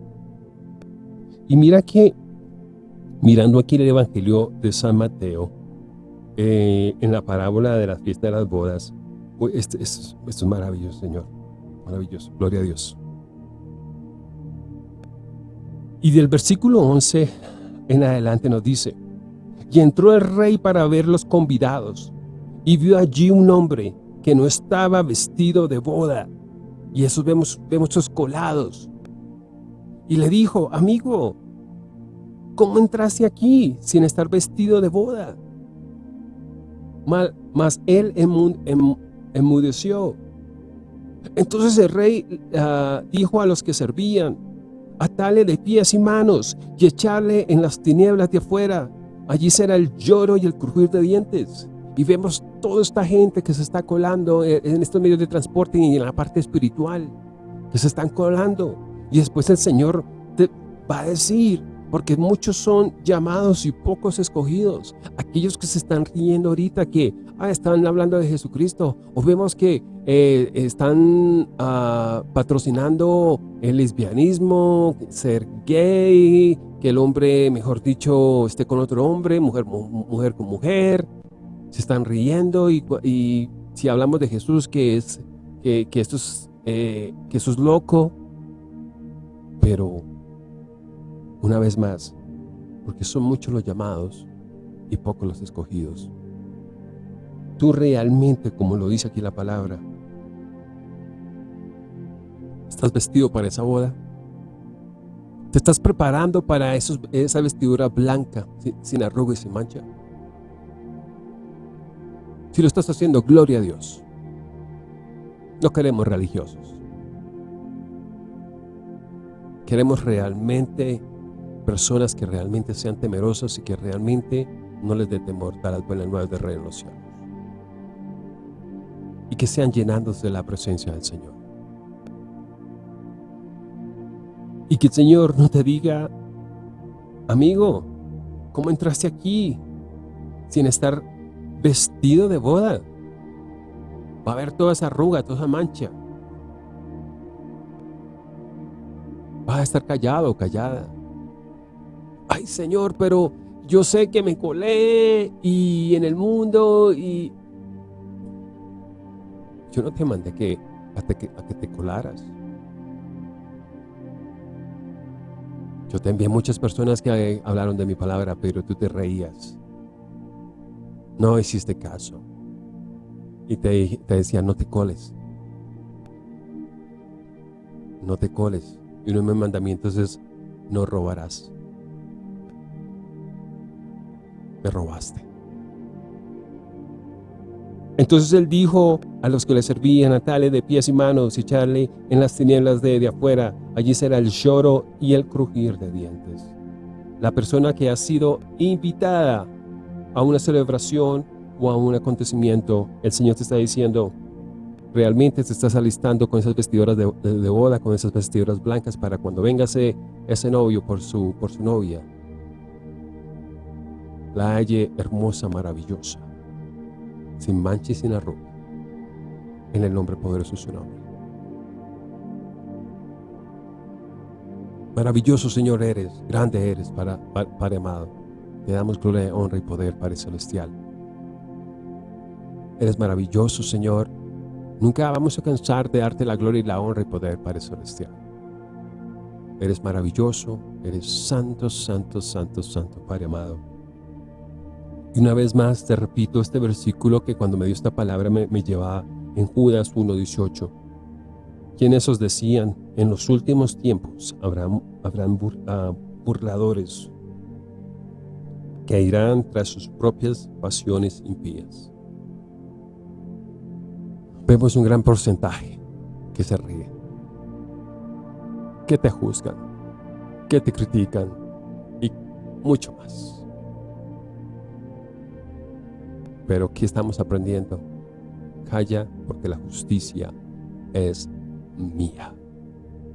Y mira que, mirando aquí el Evangelio de San Mateo, eh, en la parábola de la fiesta de las bodas, esto, esto es maravilloso, Señor. Maravilloso. Gloria a Dios. Y del versículo 11 en adelante nos dice, y entró el rey para ver los convidados, y vio allí un hombre que no estaba vestido de boda, y esos vemos, vemos esos colados. Y le dijo, amigo, ¿cómo entraste aquí sin estar vestido de boda? Mas él enmudeció. Entonces el rey ah, dijo a los que servían, atale de pies y manos y echarle en las tinieblas de afuera. Allí será el lloro y el crujir de dientes y vemos toda esta gente que se está colando en estos medios de transporte y en la parte espiritual, que se están colando. Y después el Señor te va a decir, porque muchos son llamados y pocos escogidos. Aquellos que se están riendo ahorita, que ah, están hablando de Jesucristo, o vemos que eh, están ah, patrocinando el lesbianismo, ser gay, que el hombre, mejor dicho, esté con otro hombre, mujer, mujer con mujer, se están riendo y, si hablamos de Jesús que es que, esto es eh, que eso es loco pero una vez más porque son muchos los llamados y pocos los escogidos. Tú realmente, como lo dice aquí la palabra, ¿estás vestido para esa boda? ¿Te estás preparando para esa vestidura blanca, sin arruga y sin mancha? Si lo estás haciendo, gloria a Dios. No queremos religiosos. Queremos realmente personas que realmente sean temerosas y que realmente no les dé temor dar las buenas nuevas de Rey de los cielos. Y que sean llenados de la presencia del Señor. Y que el Señor no te diga, amigo, ¿cómo entraste aquí sin estar vestido de boda? Va a haber toda esa arruga, toda esa mancha. Vas a estar callado callada. Ay, Señor, pero yo sé que me colé y en el mundo y... Yo no te mandé que, a, que, a que te colaras. Yo te envié muchas personas que hablaron de mi palabra, pero tú te reías. No hiciste caso. Y te, decía, no te coles. No te coles. Y uno de mis mandamientos es, no robarás. Me robaste. Entonces él dijo a los que le servían, atale de pies y manos y echarle en las tinieblas de, de afuera. Allí será el lloro y el crujir de dientes. La persona que ha sido invitada a una celebración o a un acontecimiento, el Señor te está diciendo, realmente te estás alistando con esas vestiduras de, boda, con esas vestiduras blancas para cuando venga ese, novio por su, por su novia, la halle hermosa, maravillosa, sin mancha y sin arruga, en el nombre poderoso de su nombre. Maravilloso Señor eres, grande eres, para, para, amado. Te damos gloria, honra y poder, Padre Celestial. Eres maravilloso, Señor, Nunca vamos a cansar de darte la gloria y la honra y poder, Padre Celestial. Eres maravilloso, eres santo, santo, santo, santo, Padre amado. Y una vez más te repito este versículo que cuando me dio esta palabra me, llevaba en Judas 1.18. Quienes os decían, en los últimos tiempos habrán, habrán ah, burladores que irán tras sus propias pasiones impías vemos un gran porcentaje que se ríe, que te juzgan, que te critican y mucho más. Pero ¿qué estamos aprendiendo? Calla porque la justicia es mía.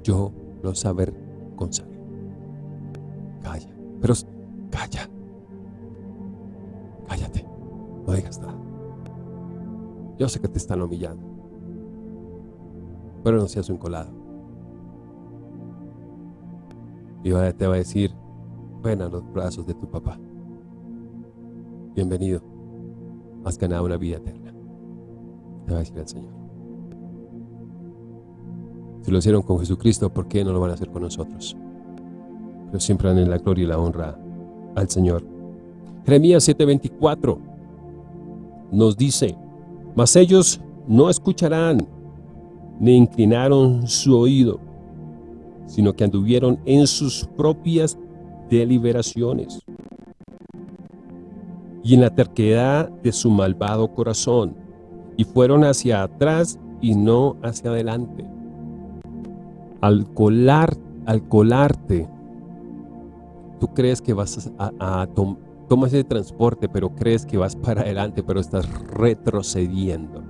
Yo lo saber con saber. Calla, pero calla. Cállate, no digas nada. Yo sé que te están humillando. Pero no seas un colado. Y te va a decir, ven a los brazos de tu papá. Bienvenido. Has ganado una vida eterna. Te va a decir el Señor. Si lo hicieron con Jesucristo, ¿por qué no lo van a hacer con nosotros? Pero siempre dan en la gloria y la honra al Señor. Jeremías 7:24 nos dice, mas ellos no escucharán, ni inclinaron su oído, sino que anduvieron en sus propias deliberaciones y en la terquedad de su malvado corazón, y fueron hacia atrás y no hacia adelante. Al colar, al colarte, tú crees que vas a, a, tomas ese transporte, pero crees que vas para adelante, pero estás retrocediendo.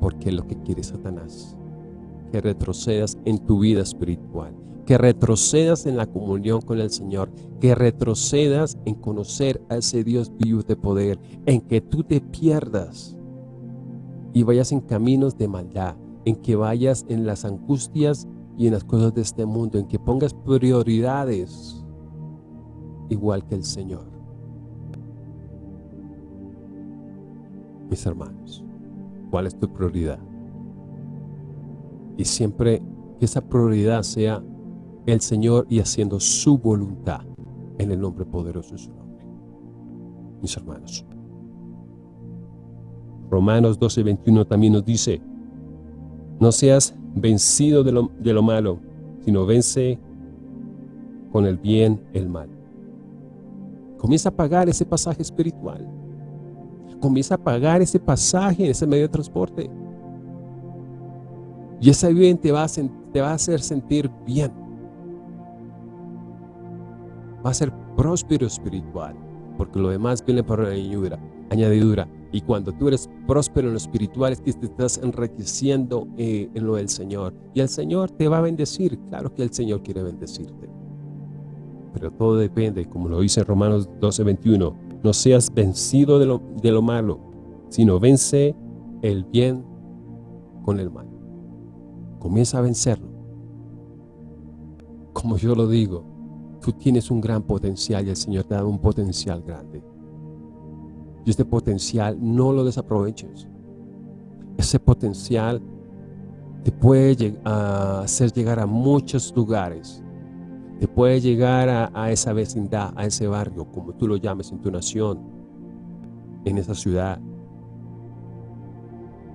Porque es lo que quiere Satanás. Que retrocedas en tu vida espiritual. Que retrocedas en la comunión con el Señor. Que retrocedas en conocer a ese Dios vivo de poder. En que tú te pierdas y vayas en caminos de maldad. En que vayas en las angustias y en las cosas de este mundo. En que pongas prioridades igual que el Señor. Mis hermanos, ¿cuál es tu prioridad? Y siempre que esa prioridad sea el Señor y haciendo su voluntad en el nombre poderoso de su nombre. mis hermanos. Romanos 12, 21 también nos dice, no seas vencido de lo, de lo malo, sino vence con el bien el mal. Comienza a pagar ese pasaje espiritual. Comienza a pagar ese pasaje en ese medio de transporte. Y ese bien te va a, te va a hacer sentir bien. Va a ser próspero espiritual, porque lo demás viene por añadidura. añadidura. Y cuando tú eres próspero en lo espiritual, es que te estás enriqueciendo eh, en lo del Señor. Y el Señor te va a bendecir. Claro que el Señor quiere bendecirte. Pero todo depende, como lo dice Romanos 12, 21. No seas vencido de lo, de lo malo, sino vence el bien con el mal. Comienza a vencerlo. Como yo lo digo, tú tienes un gran potencial y el Señor te ha dado un potencial grande. Y este potencial no lo desaproveches. Ese potencial te puede hacer llegar a muchos lugares. Te puede llegar a, esa vecindad, a ese barrio, como tú lo llames en tu nación, en esa ciudad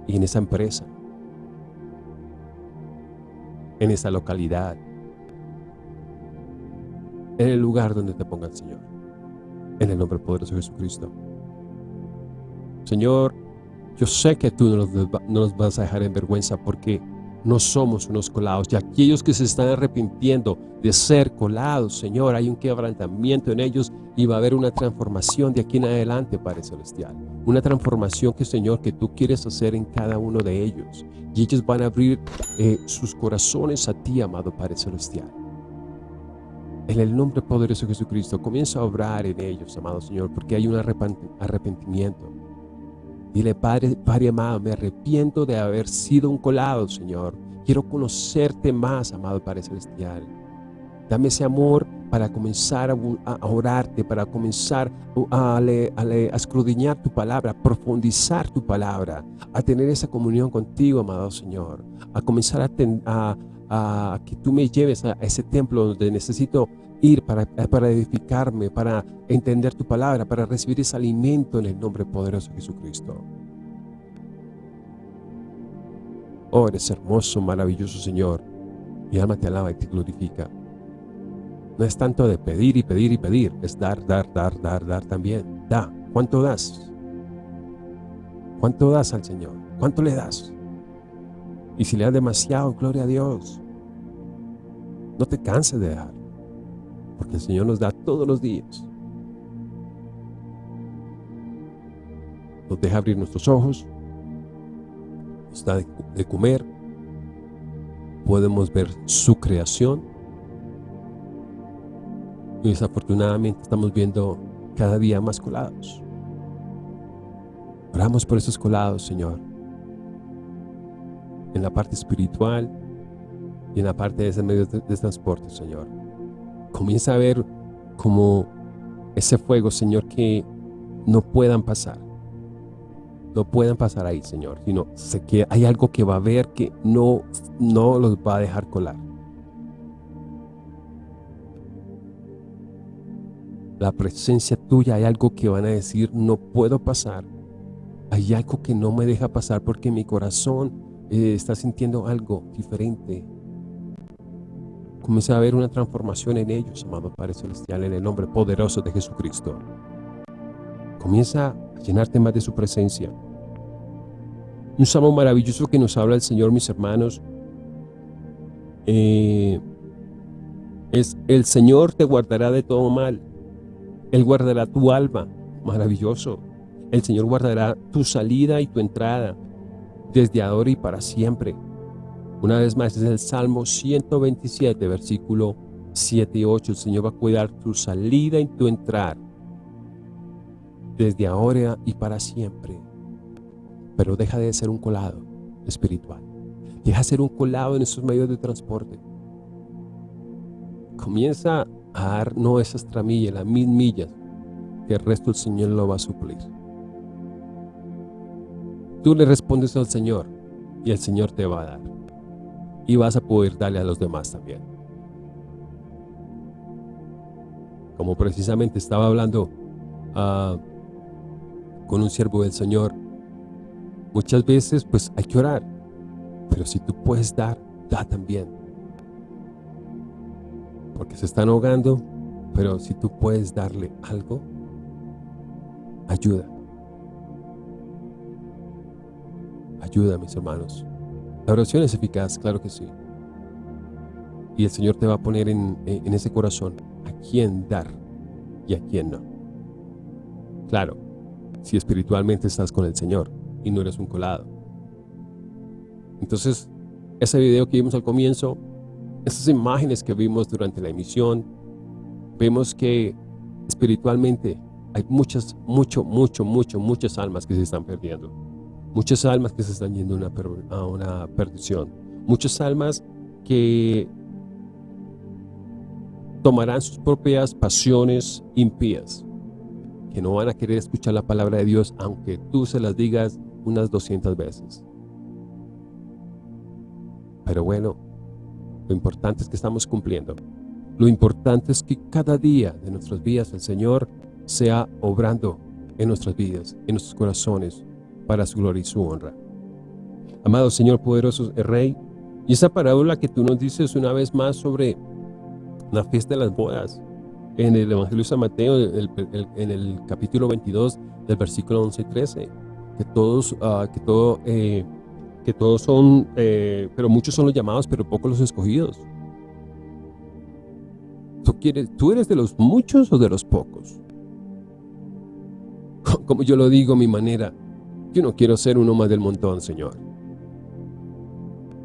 y en esa empresa, en esa localidad, en el lugar donde te ponga el Señor. En el nombre poderoso de Jesucristo. Señor, yo sé que tú no nos, vas a dejar en vergüenza porque no somos unos colados. Y aquellos que se están arrepintiendo de ser colados, Señor, hay un quebrantamiento en ellos y va a haber una transformación de aquí en adelante, Padre Celestial. Una transformación que, Señor, que tú quieres hacer en cada uno de ellos. Y ellos van a abrir eh, sus corazones a ti, amado Padre Celestial. En el nombre poderoso de Jesucristo, comienza a obrar en ellos, amado Señor, porque hay un arrepentimiento. Dile, Padre, Padre amado, me arrepiento de haber sido un colado, Señor. Quiero conocerte más, amado Padre Celestial. Dame ese amor para comenzar a, orarte, para comenzar a, a, escudriñar tu palabra, a profundizar tu palabra, a tener esa comunión contigo, amado Señor. A comenzar a que tú me lleves a ese templo donde necesito ir para, para edificarme, para entender tu palabra, para recibir ese alimento en el nombre poderoso de Jesucristo. Oh, eres hermoso, maravilloso Señor. Mi alma te alaba y te glorifica. No es tanto de pedir y pedir y pedir, es dar, dar, dar, dar, dar también. Da. ¿Cuánto das? ¿Cuánto das al Señor? ¿Cuánto le das? Y si le das demasiado, gloria a Dios. No te canses de dar porque el Señor nos da todos los días. Nos deja abrir nuestros ojos, nos da de comer, podemos ver su creación. Y desafortunadamente estamos viendo cada día más colados. Oramos por esos colados, Señor. En la parte espiritual y en la parte de ese medio de transporte, Señor comienza a ver como ese fuego, Señor, que no puedan pasar. No puedan pasar ahí, Señor, sino sé que hay algo que va a haber que no, no los va a dejar colar. La presencia tuya, hay algo que van a decir, no puedo pasar. Hay algo que no me deja pasar porque mi corazón eh, está sintiendo algo diferente. Comienza a haber una transformación en ellos, amado Padre Celestial, en el nombre poderoso de Jesucristo. Comienza a llenarte más de su presencia. Un salmo maravilloso que nos habla el Señor, mis hermanos, eh, es el Señor te guardará de todo mal. Él guardará tu alma. Maravilloso. El Señor guardará tu salida y tu entrada desde ahora y para siempre. Una vez más es el Salmo 127, versículo 7 y 8. El Señor va a cuidar tu salida y tu entrar desde ahora y para siempre. Pero deja de ser un colado espiritual. Deja de ser un colado en esos medios de transporte. Comienza a dar no esas tramillas, las mil millas, que el resto el Señor lo va a suplir. Tú le respondes al Señor y el Señor te va a dar y vas a poder darle a los demás también. Como precisamente estaba hablando ah, con un siervo del Señor, muchas veces pues hay que orar, pero si tú puedes dar, da también. Porque se están ahogando, pero si tú puedes darle algo, ayuda. Ayuda, mis hermanos. La oración es eficaz, claro que sí. Y el Señor te va a poner en, en ese corazón a quién dar y a quién no. Claro, si espiritualmente estás con el Señor y no eres un colado. Entonces, ese video que vimos al comienzo, esas imágenes que vimos durante la emisión, vemos que espiritualmente hay muchas, mucho, mucho, mucho, muchas almas que se están perdiendo. Muchas almas que se están yendo una, a una perdición. Muchas almas que tomarán sus propias pasiones impías, que no van a querer escuchar la palabra de Dios aunque tú se las digas unas 200 veces. Pero bueno, lo importante es que estamos cumpliendo. Lo importante es que cada día de nuestras vidas el Señor sea obrando en nuestras vidas, en nuestros corazones, para su gloria y su honra. Amado Señor poderoso Rey, y esa parábola que tú nos dices una vez más sobre la fiesta de las bodas, en el Evangelio de San Mateo, en el capítulo 22, del versículo 11 y 13, que todos, ah, que todo, eh, que todos son, eh, pero muchos son los llamados, pero pocos los escogidos. ¿Tú, quieres, ¿Tú eres de los muchos o de los pocos? Como yo lo digo mi manera, yo no quiero ser uno más del montón, Señor.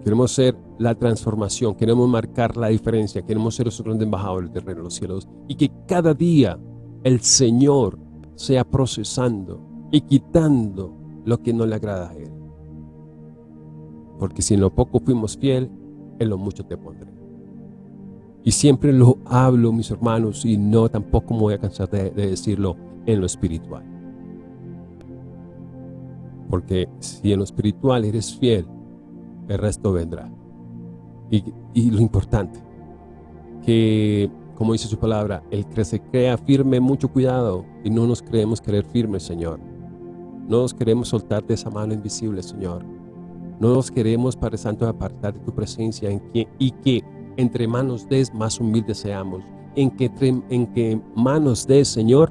Queremos ser la transformación, queremos marcar la diferencia, queremos ser esos grandes embajadores del reino de los cielos y que cada día el Señor sea procesando y quitando lo que no le agrada a Él. Porque si en lo poco fuimos fiel, en lo mucho te pondré. Y siempre lo hablo, mis hermanos, y no tampoco me voy a cansar de, de decirlo en lo espiritual. Porque si en lo espiritual eres fiel, el resto vendrá. Y, lo importante, que como dice su palabra, el que se crea firme, mucho cuidado, y no nos creemos querer firmes, Señor. No nos queremos soltar de esa mano invisible, Señor. No nos queremos, Padre Santo, apartar de tu presencia y que entre manos des más humildes seamos. En que, en que manos des, Señor,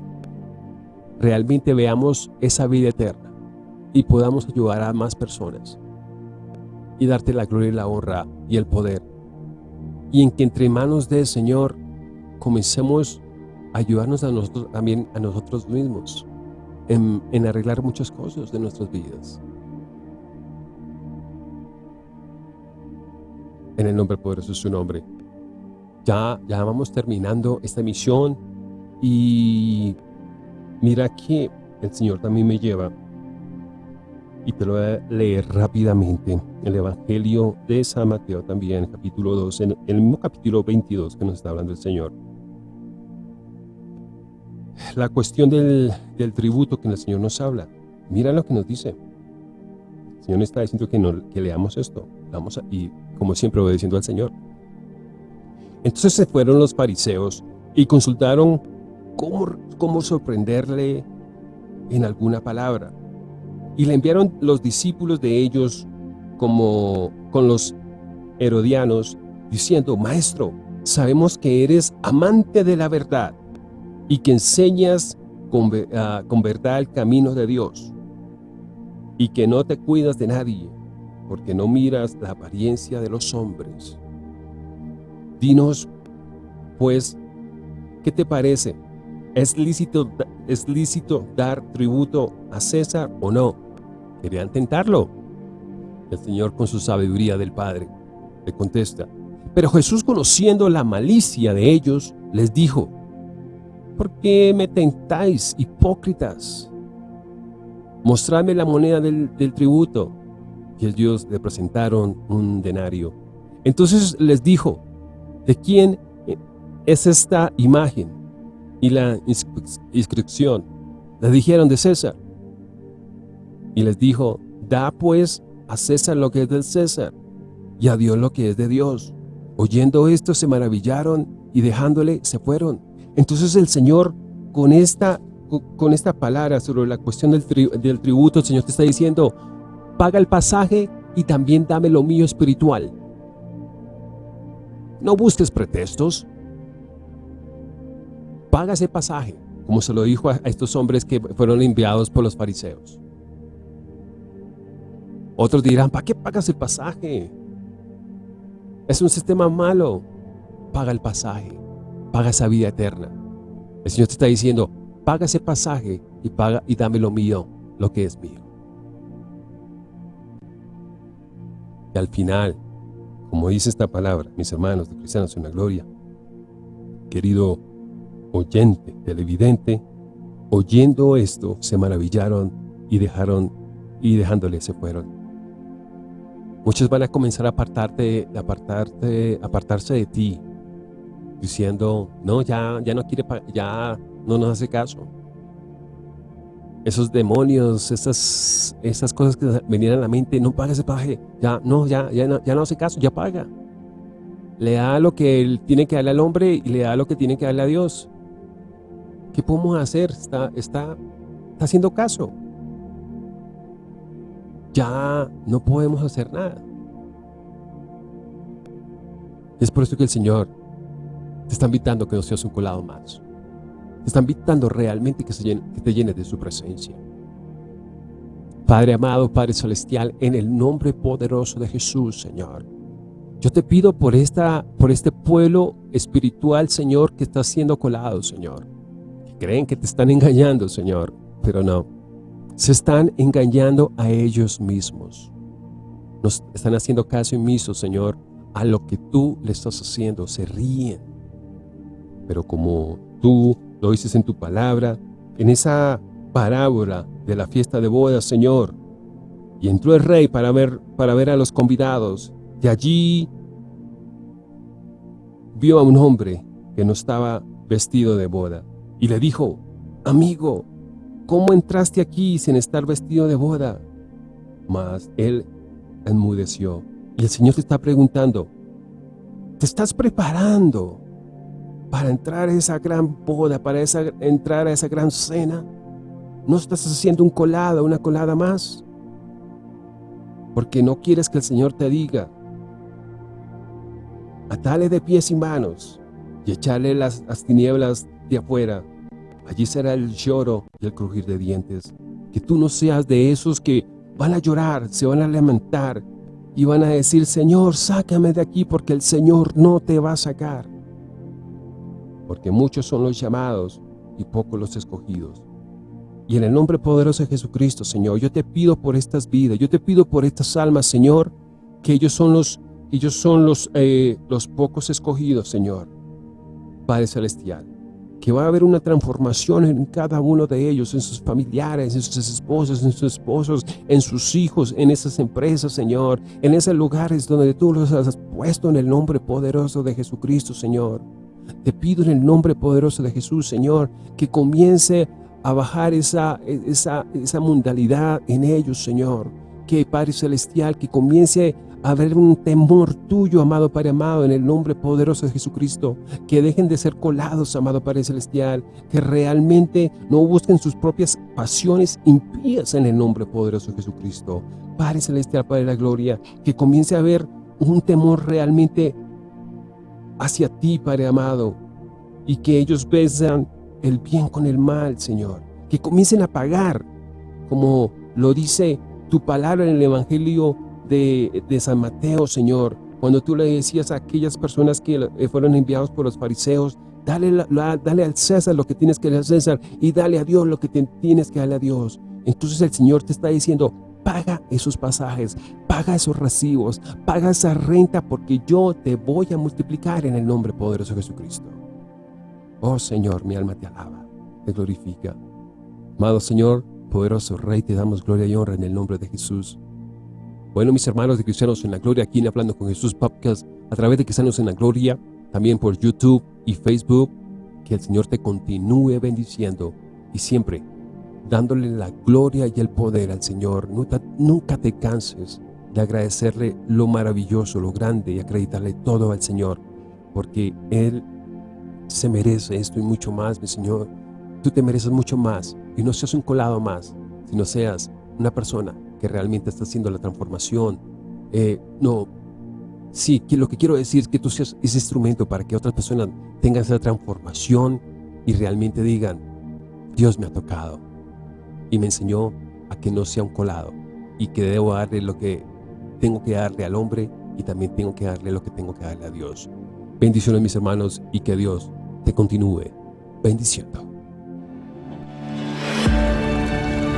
realmente veamos esa vida eterna y podamos ayudar a más personas y darte la gloria y la honra y el poder. Y en que entre manos del Señor comencemos a ayudarnos a nosotros también a nosotros mismos en, en arreglar muchas cosas de nuestras vidas. En el nombre poderoso de su nombre. Ya, ya vamos terminando esta misión y mira que el Señor también me lleva y te lo voy a leer rápidamente. El Evangelio de San Mateo también, capítulo 2, en el mismo capítulo 22 que nos está hablando el Señor. La cuestión del, tributo que el Señor nos habla. Mira lo que nos dice. El Señor está diciendo que, no, que leamos esto. Vamos y como siempre obedeciendo al Señor. Entonces se fueron los fariseos y consultaron cómo, cómo sorprenderle en alguna palabra. Y le enviaron los discípulos de ellos como con los herodianos, diciendo, Maestro, sabemos que eres amante de la verdad y que enseñas con, ah, con verdad el camino de Dios y que no te cuidas de nadie, porque no miras la apariencia de los hombres. Dinos, pues, ¿qué te parece? ¿Es lícito, ¿Es lícito dar tributo a César o no? Querían tentarlo. El Señor con su sabiduría del Padre le contesta. Pero Jesús conociendo la malicia de ellos, les dijo, ¿Por qué me tentáis, hipócritas? Mostradme la moneda del, tributo. Y ellos le presentaron un denario. Entonces les dijo, ¿de quién es esta imagen? Y la inscripción. Le dijeron de César. Y les dijo, da pues a César lo que es del César, y a Dios lo que es de Dios. Oyendo esto se maravillaron y dejándole se fueron. Entonces el Señor con esta, con esta palabra sobre la cuestión del, del tributo, el Señor te está diciendo, paga el pasaje y también dame lo mío espiritual. No busques pretextos. Paga ese pasaje, como se lo dijo a estos hombres que fueron enviados por los fariseos. Otros dirán, ¿para qué pagas el pasaje? Es un sistema malo. Paga el pasaje, paga esa vida eterna. El Señor te está diciendo, paga ese pasaje y, paga, y dame lo mío, lo que es mío. Y al final, como dice esta palabra, mis hermanos de Cristianos en la Gloria, querido oyente, televidente, oyendo esto, se maravillaron y dejaron, y dejándole se fueron. Muchos van a comenzar a apartarte, apartarte, apartarse de ti, diciendo, no, ya, ya no quiere, ya no nos hace caso. Esos demonios, esas, esas cosas que venían a la mente, no paga ese paje, ya no, ya, ya, no, ya no hace caso, ya paga. Le da lo que él tiene que darle al hombre y le da lo que tiene que darle a Dios. ¿Qué podemos hacer? Está, está, está haciendo caso. Ya no podemos hacer nada. Es por eso que el Señor te está invitando a que no seas un colado más. Te está invitando realmente que, se llene, que te llenes de su presencia. Padre amado, Padre celestial, en el nombre poderoso de Jesús, Señor. Yo te pido por, esta, por este pueblo espiritual, Señor, que está siendo colado, Señor. Que creen que te están engañando, Señor, pero no. Se están engañando a ellos mismos. Nos están haciendo caso omiso, Señor, a lo que tú le estás haciendo. Se ríen. Pero como tú lo dices en tu palabra, en esa parábola de la fiesta de bodas, Señor. Y entró el rey para ver, para ver a los convidados. Y allí vio a un hombre que no estaba vestido de boda. Y le dijo, amigo, ¿cómo entraste aquí sin estar vestido de boda? Mas él enmudeció. Y el Señor te está preguntando, ¿te estás preparando para entrar a esa gran boda, para entrar a esa gran cena, no estás haciendo un colada, una colada más. Porque no quieres que el Señor te diga, atale de pies y manos y echarle las tinieblas de afuera. Allí será el lloro y el crujir de dientes. Que tú no seas de esos que van a llorar, se van a lamentar y van a decir, Señor, sácame de aquí porque el Señor no te va a sacar porque muchos son los llamados y pocos los escogidos. Y en el nombre poderoso de Jesucristo, Señor, yo te pido por estas vidas, yo te pido por estas almas, Señor, que ellos son los, ellos son los, eh, los pocos escogidos, Señor, Padre Celestial, que va a haber una transformación en cada uno de ellos, en sus familiares, en sus esposos, en sus esposos, en sus hijos, en esas empresas, Señor, en esos lugares donde tú los has puesto en el nombre poderoso de Jesucristo, Señor. Te pido en el nombre poderoso de Jesús, Señor, que comience a bajar esa, esa, esa mundalidad en ellos, Señor. Que Padre Celestial, que comience haber un temor tuyo, amado Padre amado, en el nombre poderoso de Jesucristo. Que dejen de ser colados, amado Padre Celestial. Que realmente no busquen sus propias pasiones impías en el nombre poderoso de Jesucristo. Padre Celestial, Padre de la Gloria, que comience a haber un temor realmente hacia ti, Padre amado, y que ellos besan el bien con el mal, Señor. Que comiencen a pagar, como lo dice tu palabra en el Evangelio de, San Mateo, Señor. Cuando tú le decías a aquellas personas que eh, fueron enviados por los fariseos, dale, dale al César lo que tienes que darle al César y dale a Dios lo que tienes que darle a Dios. Entonces el Señor te está diciendo, paga esos pasajes, paga esos recibos, paga esa renta porque yo te voy a multiplicar en el nombre poderoso de Jesucristo. Oh Señor, mi alma te alaba, te glorifica. Amado Señor, poderoso Rey, te damos gloria y honra en el nombre de Jesús. Bueno, mis hermanos de Cristianos en la Gloria, aquí en Hablando con Jesús Podcast, a través de Cristianos en la Gloria, también por YouTube y Facebook, que el Señor te continúe bendiciendo y siempre dándole la gloria y el poder al Señor. Nunca, te canses de agradecerle lo maravilloso, lo grande y acreditarle todo al Señor, porque Él se merece esto y mucho más, mi Señor. tú te mereces mucho más y no seas un colado más, sino seas una persona que realmente está haciendo la transformación. Eh, no, sí, que lo que quiero decir es que tú seas ese instrumento para que otras personas tengan esa transformación y realmente digan, Dios me ha tocado y me enseñó a que no sea un colado y que debo darle lo que tengo que darle al hombre y también tengo que darle lo que tengo que darle a Dios. Bendiciones mis hermanos y que Dios te continúe bendiciendo.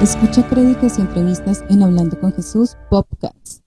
Escucha créditos y entrevistas en Hablando con Jesús Podcast.